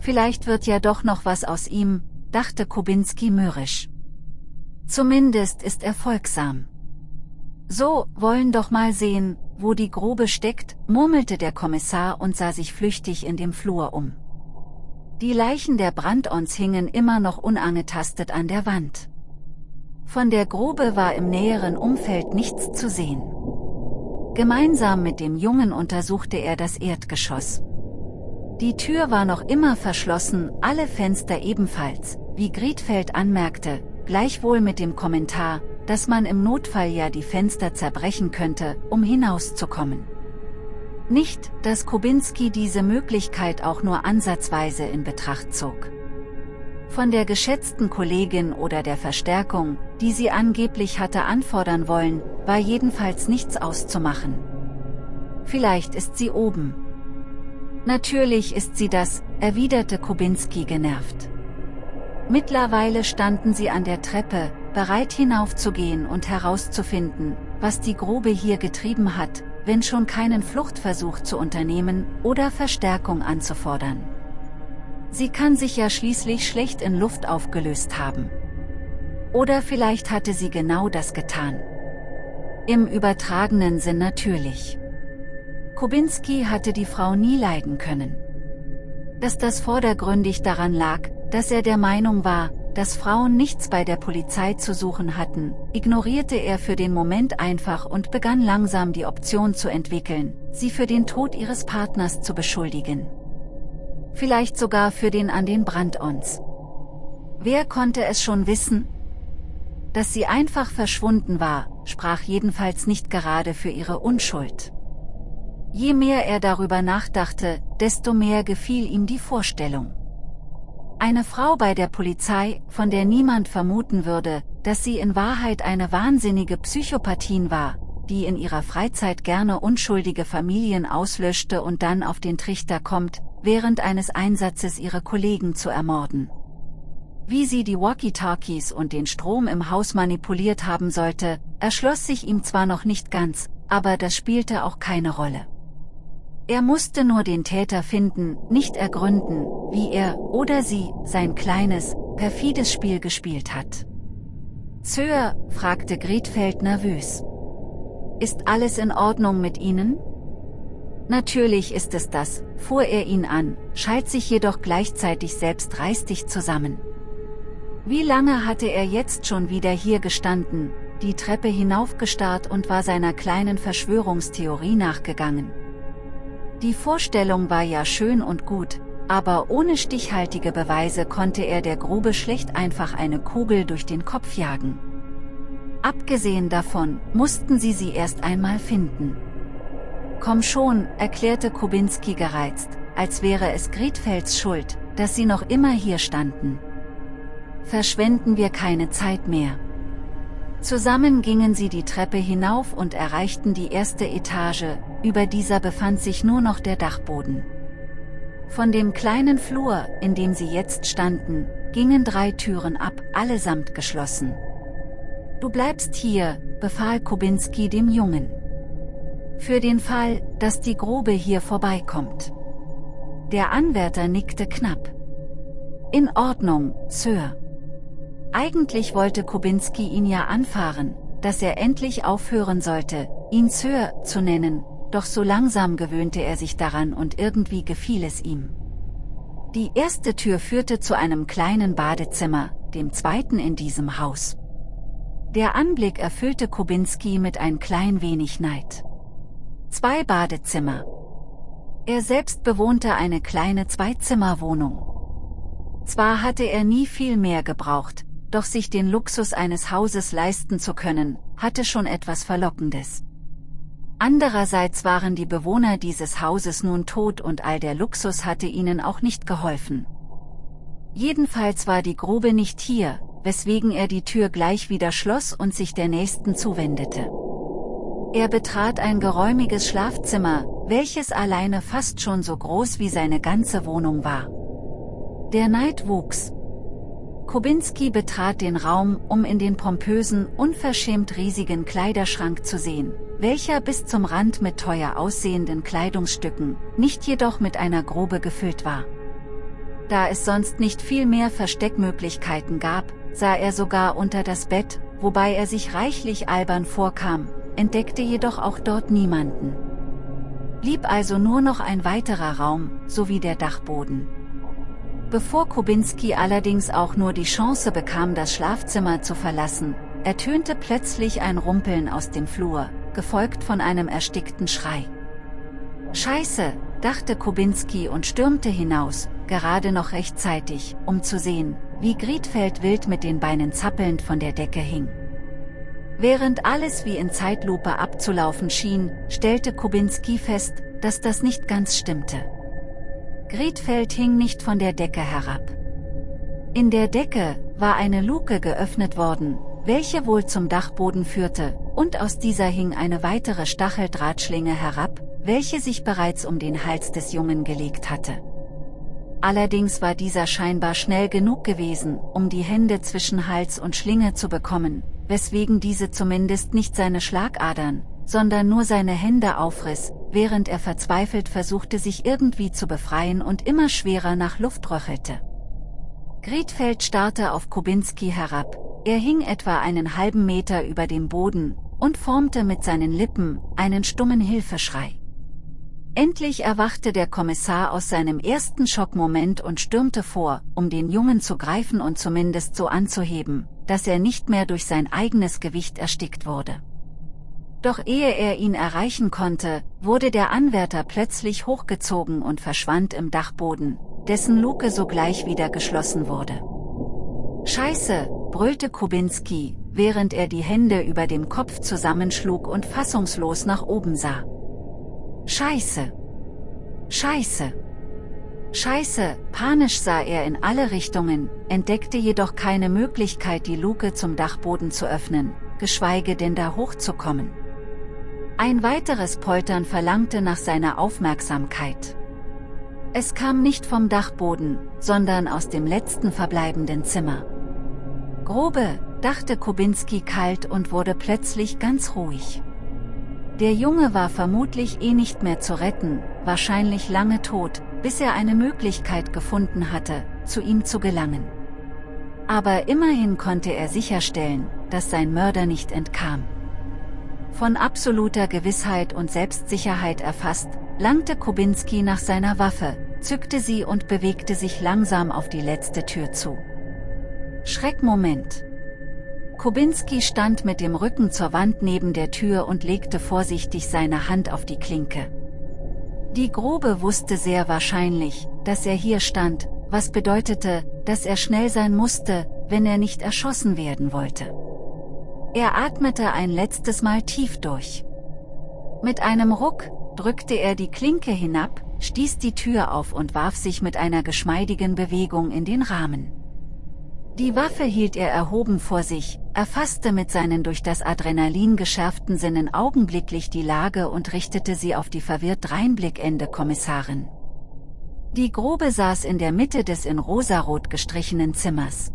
Vielleicht wird ja doch noch was aus ihm, dachte Kubinski mürrisch. Zumindest ist er folgsam. So, wollen doch mal sehen, wo die Grobe steckt, murmelte der Kommissar und sah sich flüchtig in dem Flur um. Die Leichen der Brandons hingen immer noch unangetastet an der Wand. Von der Grube war im näheren Umfeld nichts zu sehen. Gemeinsam mit dem Jungen untersuchte er das Erdgeschoss. Die Tür war noch immer verschlossen, alle Fenster ebenfalls, wie Griedfeld anmerkte, gleichwohl mit dem Kommentar, dass man im Notfall ja die Fenster zerbrechen könnte, um hinauszukommen. Nicht, dass Kubinski diese Möglichkeit auch nur ansatzweise in Betracht zog. Von der geschätzten Kollegin oder der Verstärkung, die sie angeblich hatte anfordern wollen, war jedenfalls nichts auszumachen. Vielleicht ist sie oben. Natürlich ist sie das, erwiderte Kubinski genervt. Mittlerweile standen sie an der Treppe, bereit hinaufzugehen und herauszufinden, was die Grube hier getrieben hat, wenn schon keinen Fluchtversuch zu unternehmen oder Verstärkung anzufordern. Sie kann sich ja schließlich schlecht in Luft aufgelöst haben. Oder vielleicht hatte sie genau das getan. Im übertragenen Sinn natürlich. Kubinski hatte die Frau nie leiden können. Dass das vordergründig daran lag, dass er der Meinung war, dass Frauen nichts bei der Polizei zu suchen hatten, ignorierte er für den Moment einfach und begann langsam die Option zu entwickeln, sie für den Tod ihres Partners zu beschuldigen. Vielleicht sogar für den an den Brandons. Wer konnte es schon wissen? Dass sie einfach verschwunden war, sprach jedenfalls nicht gerade für ihre Unschuld. Je mehr er darüber nachdachte, desto mehr gefiel ihm die Vorstellung. Eine Frau bei der Polizei, von der niemand vermuten würde, dass sie in Wahrheit eine wahnsinnige Psychopathin war, die in ihrer Freizeit gerne unschuldige Familien auslöschte und dann auf den Trichter kommt, während eines Einsatzes ihre Kollegen zu ermorden. Wie sie die Walkie-Talkies und den Strom im Haus manipuliert haben sollte, erschloss sich ihm zwar noch nicht ganz, aber das spielte auch keine Rolle. Er musste nur den Täter finden, nicht ergründen, wie er oder sie sein kleines, perfides Spiel gespielt hat. Sir, fragte Griedfeld nervös. Ist alles in Ordnung mit Ihnen? Natürlich ist es das, fuhr er ihn an, schalt sich jedoch gleichzeitig selbst reistig zusammen. Wie lange hatte er jetzt schon wieder hier gestanden, die Treppe hinaufgestarrt und war seiner kleinen Verschwörungstheorie nachgegangen. Die Vorstellung war ja schön und gut, aber ohne stichhaltige Beweise konnte er der Grube schlecht einfach eine Kugel durch den Kopf jagen. Abgesehen davon, mussten sie sie erst einmal finden. Komm schon, erklärte Kubinski gereizt, als wäre es Gretfels Schuld, dass sie noch immer hier standen. Verschwenden wir keine Zeit mehr. Zusammen gingen sie die Treppe hinauf und erreichten die erste Etage, über dieser befand sich nur noch der Dachboden. Von dem kleinen Flur, in dem sie jetzt standen, gingen drei Türen ab, allesamt geschlossen. Du bleibst hier, befahl Kubinski dem Jungen. Für den Fall, dass die Grube hier vorbeikommt. Der Anwärter nickte knapp. In Ordnung, Sir. Eigentlich wollte Kubinski ihn ja anfahren, dass er endlich aufhören sollte, ihn Sir zu nennen, doch so langsam gewöhnte er sich daran und irgendwie gefiel es ihm. Die erste Tür führte zu einem kleinen Badezimmer, dem zweiten in diesem Haus. Der Anblick erfüllte Kubinski mit ein klein wenig Neid. Zwei Badezimmer. Er selbst bewohnte eine kleine Zweizimmerwohnung. Zwar hatte er nie viel mehr gebraucht, doch sich den Luxus eines Hauses leisten zu können, hatte schon etwas Verlockendes. Andererseits waren die Bewohner dieses Hauses nun tot und all der Luxus hatte ihnen auch nicht geholfen. Jedenfalls war die Grube nicht hier, weswegen er die Tür gleich wieder schloss und sich der nächsten zuwendete. Er betrat ein geräumiges Schlafzimmer, welches alleine fast schon so groß wie seine ganze Wohnung war. Der Neid wuchs, Kubinski betrat den Raum, um in den pompösen, unverschämt riesigen Kleiderschrank zu sehen, welcher bis zum Rand mit teuer aussehenden Kleidungsstücken, nicht jedoch mit einer Grube gefüllt war. Da es sonst nicht viel mehr Versteckmöglichkeiten gab, sah er sogar unter das Bett, wobei er sich reichlich albern vorkam, entdeckte jedoch auch dort niemanden. Blieb also nur noch ein weiterer Raum, sowie der Dachboden. Bevor Kubinski allerdings auch nur die Chance bekam das Schlafzimmer zu verlassen, ertönte plötzlich ein Rumpeln aus dem Flur, gefolgt von einem erstickten Schrei. Scheiße, dachte Kubinski und stürmte hinaus, gerade noch rechtzeitig, um zu sehen, wie Griedfeld wild mit den Beinen zappelnd von der Decke hing. Während alles wie in Zeitlupe abzulaufen schien, stellte Kubinski fest, dass das nicht ganz stimmte. Gretfeld hing nicht von der Decke herab. In der Decke war eine Luke geöffnet worden, welche wohl zum Dachboden führte, und aus dieser hing eine weitere Stacheldrahtschlinge herab, welche sich bereits um den Hals des Jungen gelegt hatte. Allerdings war dieser scheinbar schnell genug gewesen, um die Hände zwischen Hals und Schlinge zu bekommen, weswegen diese zumindest nicht seine Schlagadern, sondern nur seine Hände aufriss, während er verzweifelt versuchte sich irgendwie zu befreien und immer schwerer nach Luft röchelte. Griedfeld starrte auf Kubinski herab, er hing etwa einen halben Meter über dem Boden, und formte mit seinen Lippen einen stummen Hilfeschrei. Endlich erwachte der Kommissar aus seinem ersten Schockmoment und stürmte vor, um den Jungen zu greifen und zumindest so anzuheben, dass er nicht mehr durch sein eigenes Gewicht erstickt wurde. Doch ehe er ihn erreichen konnte, wurde der Anwärter plötzlich hochgezogen und verschwand im Dachboden, dessen Luke sogleich wieder geschlossen wurde. Scheiße, brüllte Kubinski, während er die Hände über dem Kopf zusammenschlug und fassungslos nach oben sah. Scheiße! Scheiße! Scheiße, panisch sah er in alle Richtungen, entdeckte jedoch keine Möglichkeit die Luke zum Dachboden zu öffnen, geschweige denn da hochzukommen. Ein weiteres Poltern verlangte nach seiner Aufmerksamkeit. Es kam nicht vom Dachboden, sondern aus dem letzten verbleibenden Zimmer. Grobe, dachte Kubinski kalt und wurde plötzlich ganz ruhig. Der Junge war vermutlich eh nicht mehr zu retten, wahrscheinlich lange tot, bis er eine Möglichkeit gefunden hatte, zu ihm zu gelangen. Aber immerhin konnte er sicherstellen, dass sein Mörder nicht entkam. Von absoluter Gewissheit und Selbstsicherheit erfasst, langte Kubinski nach seiner Waffe, zückte sie und bewegte sich langsam auf die letzte Tür zu. Schreckmoment. Kubinski stand mit dem Rücken zur Wand neben der Tür und legte vorsichtig seine Hand auf die Klinke. Die Grobe wusste sehr wahrscheinlich, dass er hier stand, was bedeutete, dass er schnell sein musste, wenn er nicht erschossen werden wollte. Er atmete ein letztes Mal tief durch. Mit einem Ruck, drückte er die Klinke hinab, stieß die Tür auf und warf sich mit einer geschmeidigen Bewegung in den Rahmen. Die Waffe hielt er erhoben vor sich, erfasste mit seinen durch das Adrenalin geschärften Sinnen augenblicklich die Lage und richtete sie auf die verwirrt dreinblickende Kommissarin. Die Grobe saß in der Mitte des in rosarot gestrichenen Zimmers.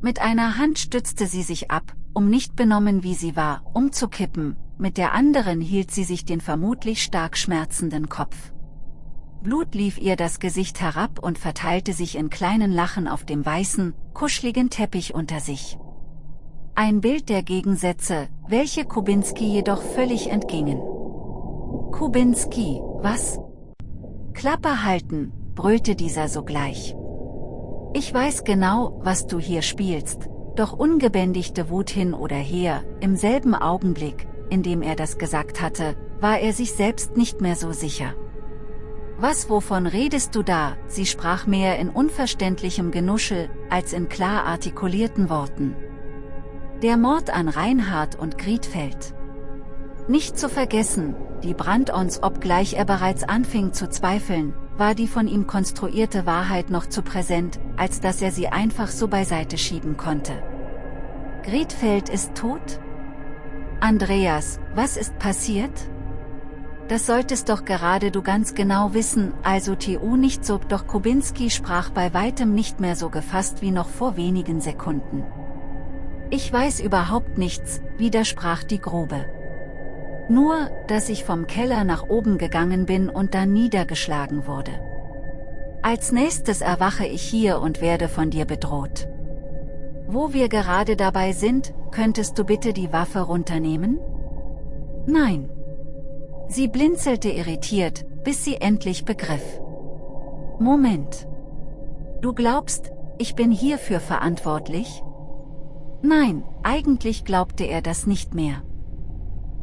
Mit einer Hand stützte sie sich ab, um nicht benommen wie sie war, umzukippen, mit der anderen hielt sie sich den vermutlich stark schmerzenden Kopf. Blut lief ihr das Gesicht herab und verteilte sich in kleinen Lachen auf dem weißen, kuscheligen Teppich unter sich. Ein Bild der Gegensätze, welche Kubinski jedoch völlig entgingen. Kubinski, was? Klappe halten, brüllte dieser sogleich. Ich weiß genau, was du hier spielst, doch ungebändigte Wut hin oder her, im selben Augenblick, in dem er das gesagt hatte, war er sich selbst nicht mehr so sicher. Was wovon redest du da, sie sprach mehr in unverständlichem Genuschel, als in klar artikulierten Worten. Der Mord an Reinhard und Griedfeld. Nicht zu vergessen, die Brandons obgleich er bereits anfing zu zweifeln, war die von ihm konstruierte Wahrheit noch zu präsent, als dass er sie einfach so beiseite schieben konnte. Griedfeld ist tot? Andreas, was ist passiert? Das solltest doch gerade du ganz genau wissen, also TU nicht so, doch Kubinski sprach bei weitem nicht mehr so gefasst wie noch vor wenigen Sekunden. Ich weiß überhaupt nichts, widersprach die Grobe. Nur, dass ich vom Keller nach oben gegangen bin und dann niedergeschlagen wurde. Als nächstes erwache ich hier und werde von dir bedroht. Wo wir gerade dabei sind, könntest du bitte die Waffe runternehmen? Nein. Sie blinzelte irritiert, bis sie endlich begriff. Moment. Du glaubst, ich bin hierfür verantwortlich? Nein, eigentlich glaubte er das nicht mehr.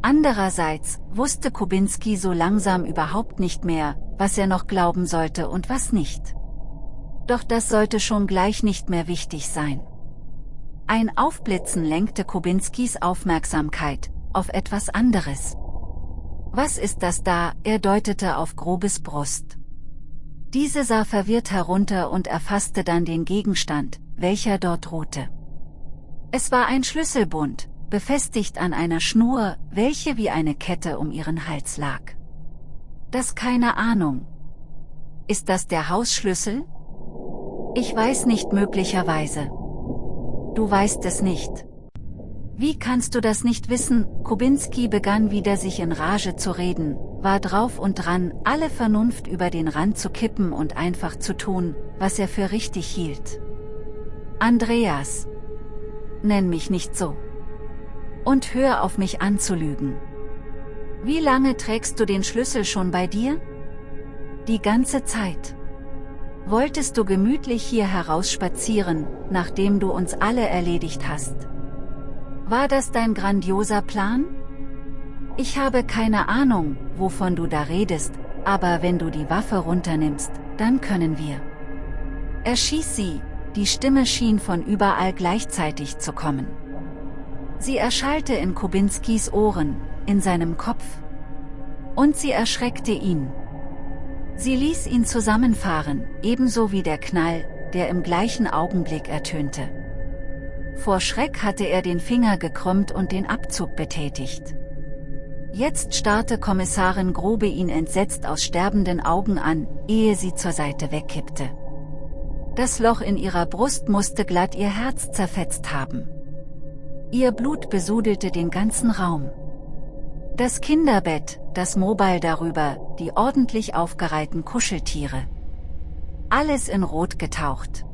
Andererseits wusste Kubinski so langsam überhaupt nicht mehr, was er noch glauben sollte und was nicht. Doch das sollte schon gleich nicht mehr wichtig sein. Ein Aufblitzen lenkte Kubinskis Aufmerksamkeit auf etwas anderes. Was ist das da? Er deutete auf Grobes Brust. Diese sah verwirrt herunter und erfasste dann den Gegenstand, welcher dort ruhte. Es war ein Schlüsselbund, befestigt an einer Schnur, welche wie eine Kette um ihren Hals lag. Das keine Ahnung. Ist das der Hausschlüssel? Ich weiß nicht möglicherweise. Du weißt es nicht. Wie kannst du das nicht wissen? Kubinski begann wieder sich in Rage zu reden, war drauf und dran, alle Vernunft über den Rand zu kippen und einfach zu tun, was er für richtig hielt. Andreas, Nenn mich nicht so. Und hör auf mich anzulügen. Wie lange trägst du den Schlüssel schon bei dir? Die ganze Zeit. Wolltest du gemütlich hier herausspazieren, nachdem du uns alle erledigt hast? War das dein grandioser Plan? Ich habe keine Ahnung, wovon du da redest, aber wenn du die Waffe runternimmst, dann können wir. Erschieß sie, die Stimme schien von überall gleichzeitig zu kommen. Sie erschallte in Kubinskis Ohren, in seinem Kopf. Und sie erschreckte ihn. Sie ließ ihn zusammenfahren, ebenso wie der Knall, der im gleichen Augenblick ertönte. Vor Schreck hatte er den Finger gekrümmt und den Abzug betätigt. Jetzt starrte Kommissarin Grobe ihn entsetzt aus sterbenden Augen an, ehe sie zur Seite wegkippte. Das Loch in ihrer Brust musste glatt ihr Herz zerfetzt haben. Ihr Blut besudelte den ganzen Raum. Das Kinderbett, das Mobile darüber, die ordentlich aufgereihten Kuscheltiere. Alles in Rot getaucht.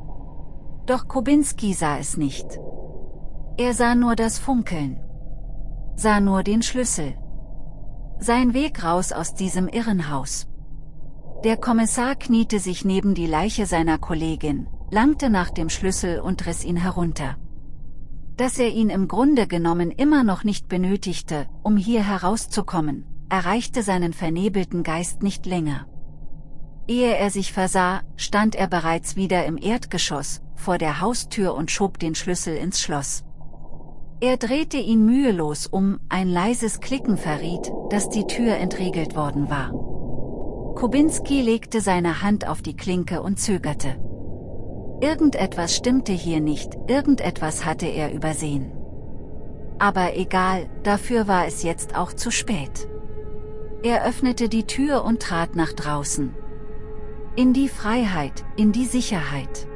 Doch Kubinski sah es nicht. Er sah nur das Funkeln. Sah nur den Schlüssel. Sein Weg raus aus diesem Irrenhaus. Der Kommissar kniete sich neben die Leiche seiner Kollegin, langte nach dem Schlüssel und riss ihn herunter. Dass er ihn im Grunde genommen immer noch nicht benötigte, um hier herauszukommen, erreichte seinen vernebelten Geist nicht länger. Ehe er sich versah, stand er bereits wieder im Erdgeschoss, vor der Haustür und schob den Schlüssel ins Schloss. Er drehte ihn mühelos um, ein leises Klicken verriet, dass die Tür entriegelt worden war. Kubinski legte seine Hand auf die Klinke und zögerte. Irgendetwas stimmte hier nicht, irgendetwas hatte er übersehen. Aber egal, dafür war es jetzt auch zu spät. Er öffnete die Tür und trat nach draußen. In die Freiheit, in die Sicherheit.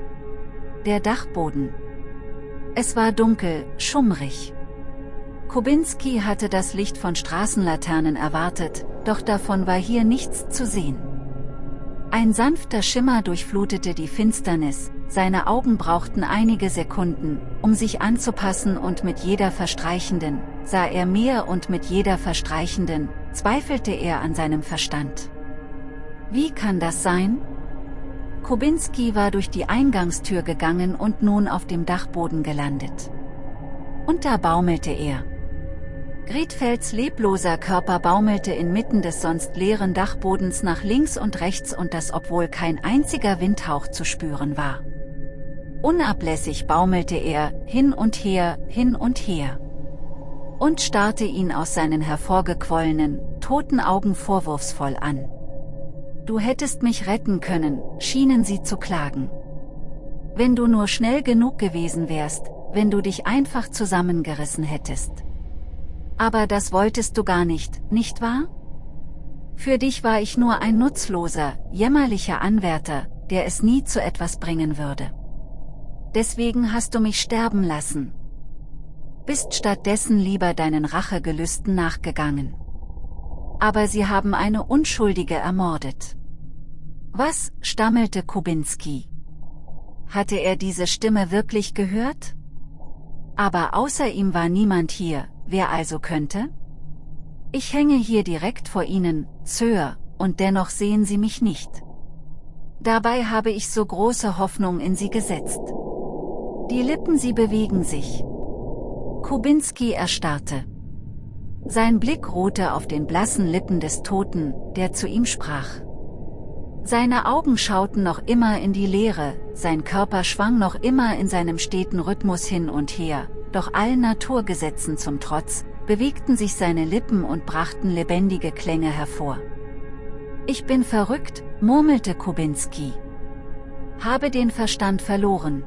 Der Dachboden. Es war dunkel, schummrig. Kubinski hatte das Licht von Straßenlaternen erwartet, doch davon war hier nichts zu sehen. Ein sanfter Schimmer durchflutete die Finsternis, seine Augen brauchten einige Sekunden, um sich anzupassen und mit jeder verstreichenden, sah er mehr und mit jeder verstreichenden, zweifelte er an seinem Verstand. Wie kann das sein? Kubinski war durch die Eingangstür gegangen und nun auf dem Dachboden gelandet. Und da baumelte er. Gretfelds lebloser Körper baumelte inmitten des sonst leeren Dachbodens nach links und rechts und das obwohl kein einziger Windhauch zu spüren war. Unablässig baumelte er, hin und her, hin und her. Und starrte ihn aus seinen hervorgequollenen, toten Augen vorwurfsvoll an. Du hättest mich retten können, schienen sie zu klagen. Wenn du nur schnell genug gewesen wärst, wenn du dich einfach zusammengerissen hättest. Aber das wolltest du gar nicht, nicht wahr? Für dich war ich nur ein nutzloser, jämmerlicher Anwärter, der es nie zu etwas bringen würde. Deswegen hast du mich sterben lassen. Bist stattdessen lieber deinen Rachegelüsten nachgegangen. Aber sie haben eine Unschuldige ermordet. Was, stammelte Kubinski. Hatte er diese Stimme wirklich gehört? Aber außer ihm war niemand hier, wer also könnte? Ich hänge hier direkt vor Ihnen, Sir, und dennoch sehen Sie mich nicht. Dabei habe ich so große Hoffnung in Sie gesetzt. Die Lippen sie bewegen sich. Kubinski erstarrte. Sein Blick ruhte auf den blassen Lippen des Toten, der zu ihm sprach. Seine Augen schauten noch immer in die Leere, sein Körper schwang noch immer in seinem steten Rhythmus hin und her, doch allen Naturgesetzen zum Trotz, bewegten sich seine Lippen und brachten lebendige Klänge hervor. Ich bin verrückt, murmelte Kubinski. Habe den Verstand verloren.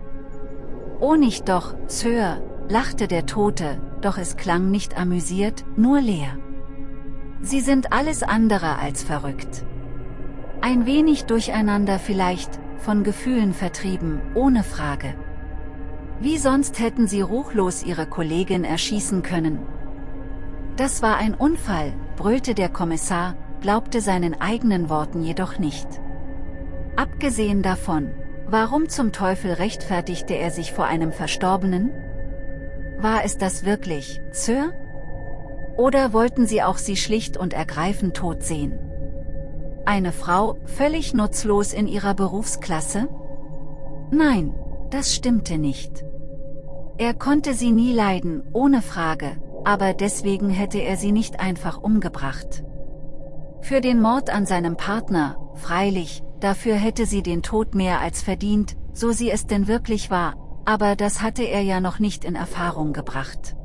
Oh nicht doch, Sir, lachte der Tote, doch es klang nicht amüsiert, nur leer. Sie sind alles andere als verrückt. Ein wenig durcheinander vielleicht, von Gefühlen vertrieben, ohne Frage. Wie sonst hätten sie ruchlos ihre Kollegin erschießen können. Das war ein Unfall, brüllte der Kommissar, glaubte seinen eigenen Worten jedoch nicht. Abgesehen davon, warum zum Teufel rechtfertigte er sich vor einem Verstorbenen? War es das wirklich, Sir? Oder wollten sie auch sie schlicht und ergreifend tot sehen? Eine Frau, völlig nutzlos in ihrer Berufsklasse? Nein, das stimmte nicht. Er konnte sie nie leiden, ohne Frage, aber deswegen hätte er sie nicht einfach umgebracht. Für den Mord an seinem Partner, freilich, dafür hätte sie den Tod mehr als verdient, so sie es denn wirklich war, aber das hatte er ja noch nicht in Erfahrung gebracht.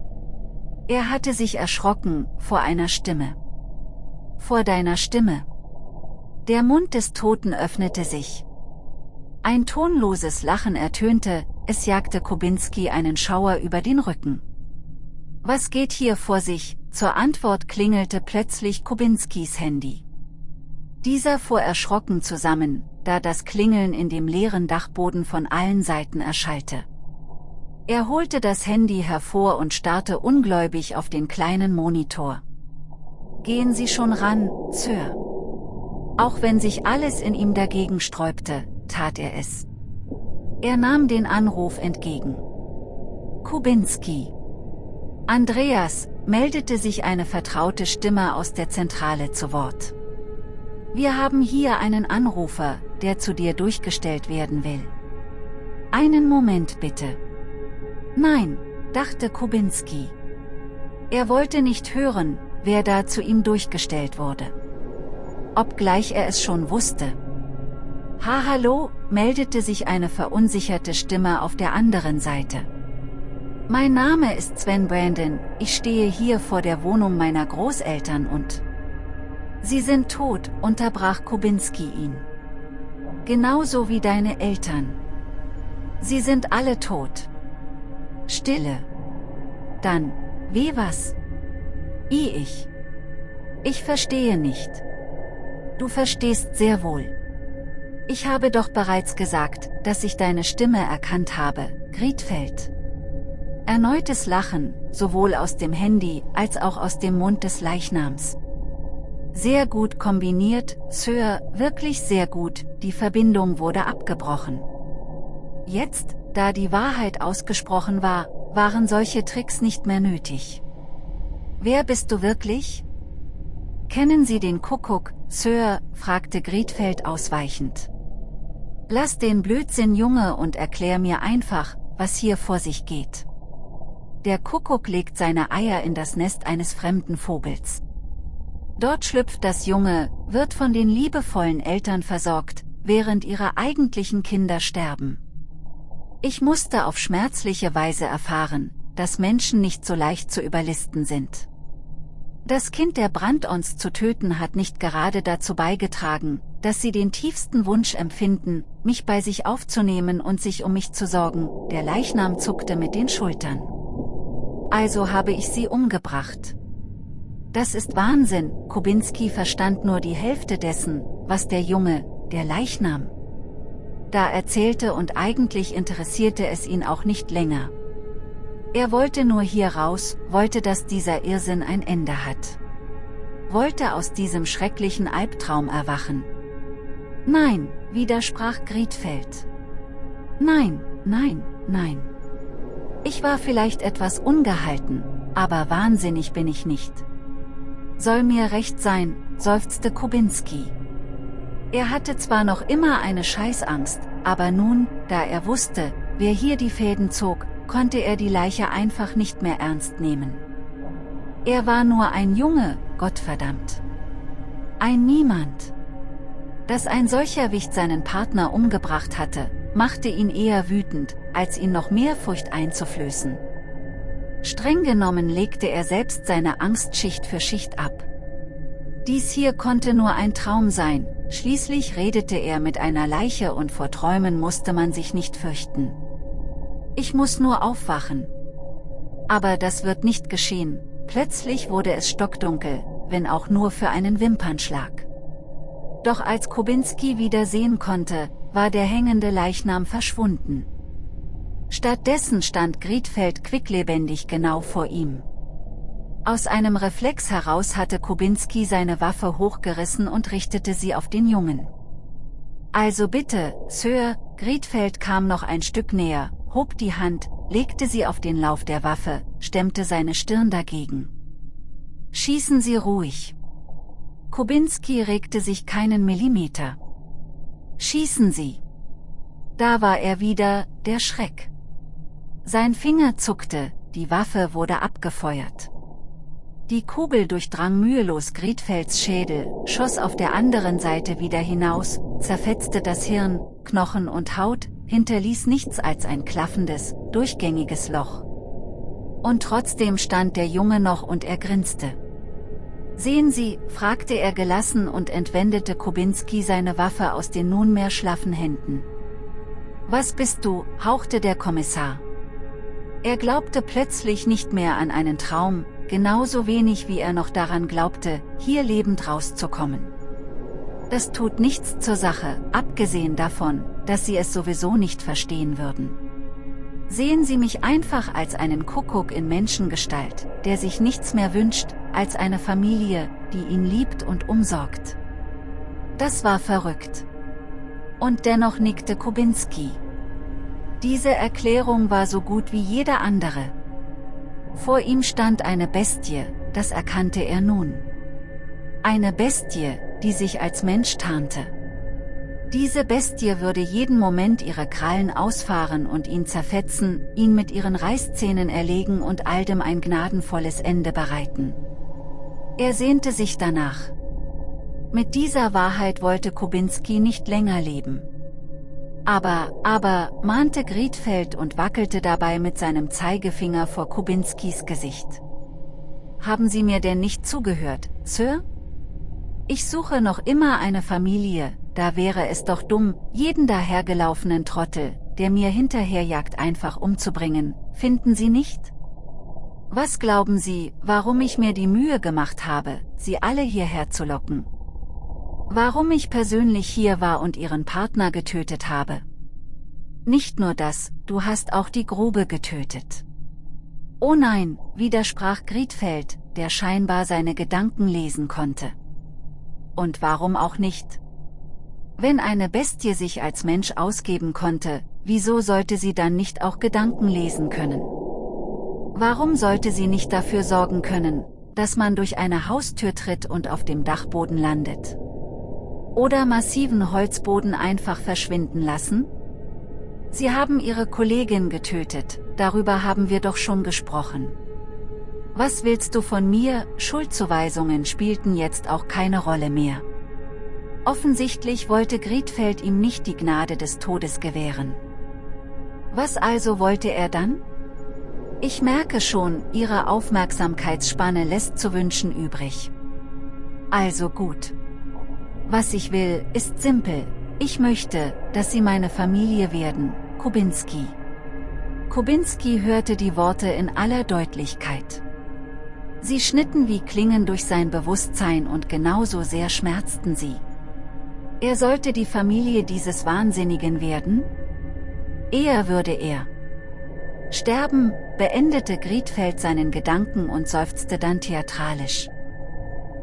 Er hatte sich erschrocken, vor einer Stimme. Vor deiner Stimme. Der Mund des Toten öffnete sich. Ein tonloses Lachen ertönte, es jagte Kubinski einen Schauer über den Rücken. Was geht hier vor sich? Zur Antwort klingelte plötzlich Kubinskis Handy. Dieser fuhr erschrocken zusammen, da das Klingeln in dem leeren Dachboden von allen Seiten erschallte. Er holte das Handy hervor und starrte ungläubig auf den kleinen Monitor. Gehen Sie schon ran, Sir. Auch wenn sich alles in ihm dagegen sträubte, tat er es. Er nahm den Anruf entgegen. Kubinski. Andreas, meldete sich eine vertraute Stimme aus der Zentrale zu Wort. Wir haben hier einen Anrufer, der zu dir durchgestellt werden will. Einen Moment bitte. Nein, dachte Kubinski. Er wollte nicht hören, wer da zu ihm durchgestellt wurde. Obgleich er es schon wusste. Ha hallo, meldete sich eine verunsicherte Stimme auf der anderen Seite. Mein Name ist Sven Brandon, ich stehe hier vor der Wohnung meiner Großeltern und... Sie sind tot, unterbrach Kubinski ihn. Genauso wie deine Eltern. Sie sind alle tot. Stille. Dann, wie was? I ich. Ich verstehe nicht. Du verstehst sehr wohl. Ich habe doch bereits gesagt, dass ich deine Stimme erkannt habe, Griedfeld. Erneutes Lachen, sowohl aus dem Handy als auch aus dem Mund des Leichnams. Sehr gut kombiniert, Sir, wirklich sehr gut, die Verbindung wurde abgebrochen. Jetzt, da die Wahrheit ausgesprochen war, waren solche Tricks nicht mehr nötig. Wer bist du wirklich? Kennen Sie den Kuckuck, Sir, fragte Griedfeld ausweichend. Lass den Blödsinn Junge und erklär mir einfach, was hier vor sich geht. Der Kuckuck legt seine Eier in das Nest eines fremden Vogels. Dort schlüpft das Junge, wird von den liebevollen Eltern versorgt, während ihre eigentlichen Kinder sterben. Ich musste auf schmerzliche Weise erfahren, dass Menschen nicht so leicht zu überlisten sind. Das Kind der Brandons zu töten hat nicht gerade dazu beigetragen, dass sie den tiefsten Wunsch empfinden, mich bei sich aufzunehmen und sich um mich zu sorgen, der Leichnam zuckte mit den Schultern. Also habe ich sie umgebracht. Das ist Wahnsinn, Kubinski verstand nur die Hälfte dessen, was der Junge, der Leichnam, da erzählte und eigentlich interessierte es ihn auch nicht länger. Er wollte nur hier raus, wollte dass dieser Irrsinn ein Ende hat. Wollte aus diesem schrecklichen Albtraum erwachen. Nein, widersprach Griedfeld. Nein, nein, nein. Ich war vielleicht etwas ungehalten, aber wahnsinnig bin ich nicht. Soll mir recht sein, seufzte Kubinski. Er hatte zwar noch immer eine Scheißangst, aber nun, da er wusste, wer hier die Fäden zog, konnte er die Leiche einfach nicht mehr ernst nehmen. Er war nur ein Junge, Gottverdammt. Ein Niemand. Dass ein solcher Wicht seinen Partner umgebracht hatte, machte ihn eher wütend, als ihn noch mehr Furcht einzuflößen. Streng genommen legte er selbst seine Angst Schicht für Schicht ab. Dies hier konnte nur ein Traum sein, schließlich redete er mit einer Leiche und vor Träumen musste man sich nicht fürchten. Ich muss nur aufwachen. Aber das wird nicht geschehen, plötzlich wurde es stockdunkel, wenn auch nur für einen Wimpernschlag. Doch als Kubinski wieder sehen konnte, war der hängende Leichnam verschwunden. Stattdessen stand Griedfeld quicklebendig genau vor ihm. Aus einem Reflex heraus hatte Kubinski seine Waffe hochgerissen und richtete sie auf den Jungen. Also bitte, Sir, Griedfeld kam noch ein Stück näher, hob die Hand, legte sie auf den Lauf der Waffe, stemmte seine Stirn dagegen. Schießen Sie ruhig. Kubinski regte sich keinen Millimeter. Schießen Sie. Da war er wieder, der Schreck. Sein Finger zuckte, die Waffe wurde abgefeuert. Die Kugel durchdrang mühelos Griedfelds Schädel, schoss auf der anderen Seite wieder hinaus, zerfetzte das Hirn, Knochen und Haut, hinterließ nichts als ein klaffendes, durchgängiges Loch. Und trotzdem stand der Junge noch und er grinste. Sehen Sie, fragte er gelassen und entwendete Kubinski seine Waffe aus den nunmehr schlaffen Händen. Was bist du, hauchte der Kommissar. Er glaubte plötzlich nicht mehr an einen Traum, genauso wenig wie er noch daran glaubte, hier lebend rauszukommen. Das tut nichts zur Sache, abgesehen davon, dass Sie es sowieso nicht verstehen würden. Sehen Sie mich einfach als einen Kuckuck in Menschengestalt, der sich nichts mehr wünscht, als eine Familie, die ihn liebt und umsorgt. Das war verrückt. Und dennoch nickte Kubinski. Diese Erklärung war so gut wie jede andere. Vor ihm stand eine Bestie, das erkannte er nun. Eine Bestie, die sich als Mensch tarnte. Diese Bestie würde jeden Moment ihre Krallen ausfahren und ihn zerfetzen, ihn mit ihren Reißzähnen erlegen und all dem ein gnadenvolles Ende bereiten. Er sehnte sich danach. Mit dieser Wahrheit wollte Kubinski nicht länger leben. Aber, aber, mahnte Griedfeld und wackelte dabei mit seinem Zeigefinger vor Kubinskis Gesicht. Haben Sie mir denn nicht zugehört, Sir? Ich suche noch immer eine Familie, da wäre es doch dumm, jeden dahergelaufenen Trottel, der mir hinterherjagt einfach umzubringen, finden Sie nicht? Was glauben Sie, warum ich mir die Mühe gemacht habe, Sie alle hierher zu locken? Warum ich persönlich hier war und Ihren Partner getötet habe? Nicht nur das, du hast auch die Grube getötet. Oh nein, widersprach Griedfeld, der scheinbar seine Gedanken lesen konnte. Und warum auch nicht? Wenn eine Bestie sich als Mensch ausgeben konnte, wieso sollte sie dann nicht auch Gedanken lesen können? Warum sollte sie nicht dafür sorgen können, dass man durch eine Haustür tritt und auf dem Dachboden landet? Oder massiven Holzboden einfach verschwinden lassen? Sie haben ihre Kollegin getötet, darüber haben wir doch schon gesprochen. Was willst du von mir, Schuldzuweisungen spielten jetzt auch keine Rolle mehr. Offensichtlich wollte Griedfeld ihm nicht die Gnade des Todes gewähren. Was also wollte er dann? Ich merke schon, Ihre Aufmerksamkeitsspanne lässt zu wünschen übrig. Also gut. Was ich will, ist simpel. Ich möchte, dass Sie meine Familie werden, Kubinski. Kubinski hörte die Worte in aller Deutlichkeit. Sie schnitten wie Klingen durch sein Bewusstsein und genauso sehr schmerzten sie. Er sollte die Familie dieses Wahnsinnigen werden? Eher würde er. Sterben, beendete Griedfeld seinen Gedanken und seufzte dann theatralisch.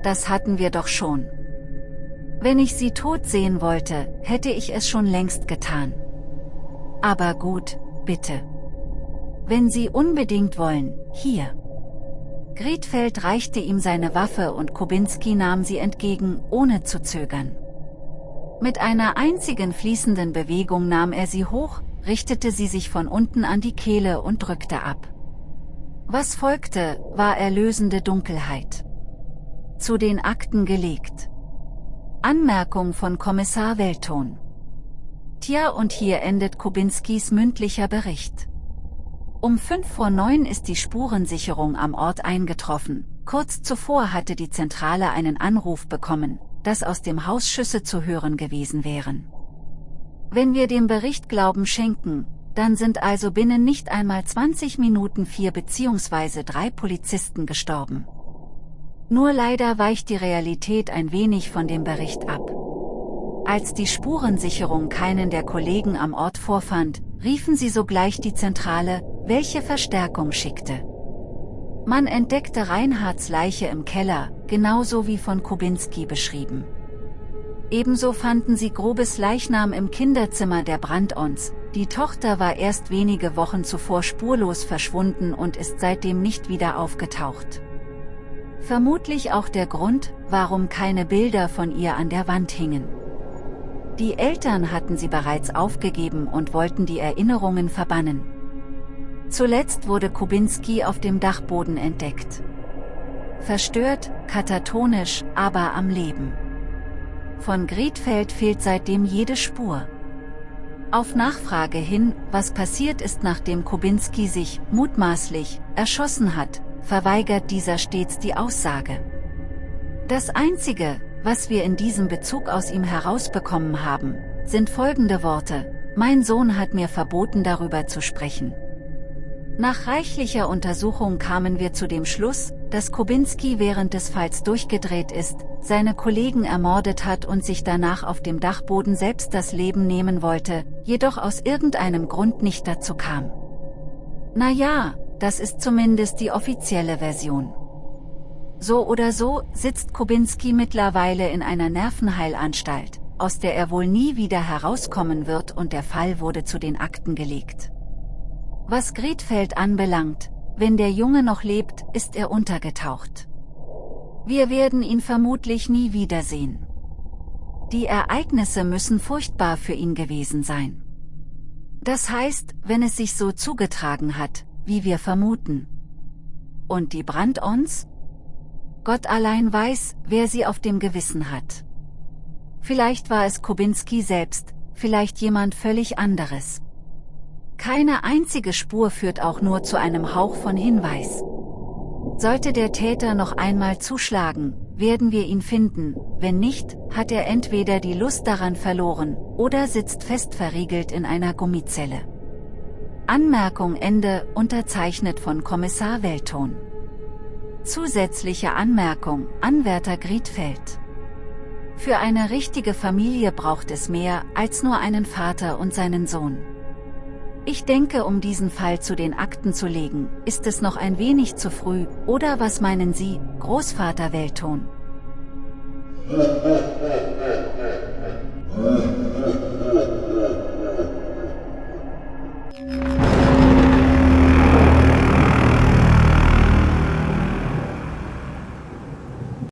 Das hatten wir doch schon. Wenn ich sie tot sehen wollte, hätte ich es schon längst getan. Aber gut, bitte. Wenn Sie unbedingt wollen, hier. Griedfeld reichte ihm seine Waffe und Kubinski nahm sie entgegen, ohne zu zögern. Mit einer einzigen fließenden Bewegung nahm er sie hoch, richtete sie sich von unten an die Kehle und drückte ab. Was folgte, war erlösende Dunkelheit. Zu den Akten gelegt. Anmerkung von Kommissar Welton. Tja und hier endet Kubinskis mündlicher Bericht. Um 5 vor 9 ist die Spurensicherung am Ort eingetroffen, kurz zuvor hatte die Zentrale einen Anruf bekommen, dass aus dem Haus Schüsse zu hören gewesen wären. Wenn wir dem Bericht Glauben schenken, dann sind also binnen nicht einmal 20 Minuten vier bzw. drei Polizisten gestorben. Nur leider weicht die Realität ein wenig von dem Bericht ab. Als die Spurensicherung keinen der Kollegen am Ort vorfand, riefen sie sogleich die Zentrale, welche Verstärkung schickte. Man entdeckte Reinhards Leiche im Keller, genauso wie von Kubinski beschrieben. Ebenso fanden sie Grobes Leichnam im Kinderzimmer der Brandons, die Tochter war erst wenige Wochen zuvor spurlos verschwunden und ist seitdem nicht wieder aufgetaucht. Vermutlich auch der Grund, warum keine Bilder von ihr an der Wand hingen. Die Eltern hatten sie bereits aufgegeben und wollten die Erinnerungen verbannen. Zuletzt wurde Kubinski auf dem Dachboden entdeckt. Verstört, katatonisch, aber am Leben. Von Griedfeld fehlt seitdem jede Spur. Auf Nachfrage hin, was passiert ist nachdem Kubinski sich, mutmaßlich, erschossen hat, verweigert dieser stets die Aussage. Das Einzige, was wir in diesem Bezug aus ihm herausbekommen haben, sind folgende Worte, mein Sohn hat mir verboten darüber zu sprechen. Nach reichlicher Untersuchung kamen wir zu dem Schluss, dass Kubinski während des Falls durchgedreht ist, seine Kollegen ermordet hat und sich danach auf dem Dachboden selbst das Leben nehmen wollte, jedoch aus irgendeinem Grund nicht dazu kam. Na ja, das ist zumindest die offizielle Version. So oder so sitzt Kubinski mittlerweile in einer Nervenheilanstalt, aus der er wohl nie wieder herauskommen wird und der Fall wurde zu den Akten gelegt. Was Griedfeld anbelangt, wenn der Junge noch lebt, ist er untergetaucht. Wir werden ihn vermutlich nie wiedersehen. Die Ereignisse müssen furchtbar für ihn gewesen sein. Das heißt, wenn es sich so zugetragen hat, wie wir vermuten. Und die Brand-ons? Gott allein weiß, wer sie auf dem Gewissen hat. Vielleicht war es Kubinski selbst, vielleicht jemand völlig anderes. Keine einzige Spur führt auch nur zu einem Hauch von Hinweis. Sollte der Täter noch einmal zuschlagen, werden wir ihn finden, wenn nicht, hat er entweder die Lust daran verloren, oder sitzt fest verriegelt in einer Gummizelle. Anmerkung Ende, unterzeichnet von Kommissar Welton. Zusätzliche Anmerkung, Anwärter Griedfeld. Für eine richtige Familie braucht es mehr, als nur einen Vater und seinen Sohn. Ich denke um diesen Fall zu den Akten zu legen, ist es noch ein wenig zu früh, oder was meinen Sie, Großvater Welton?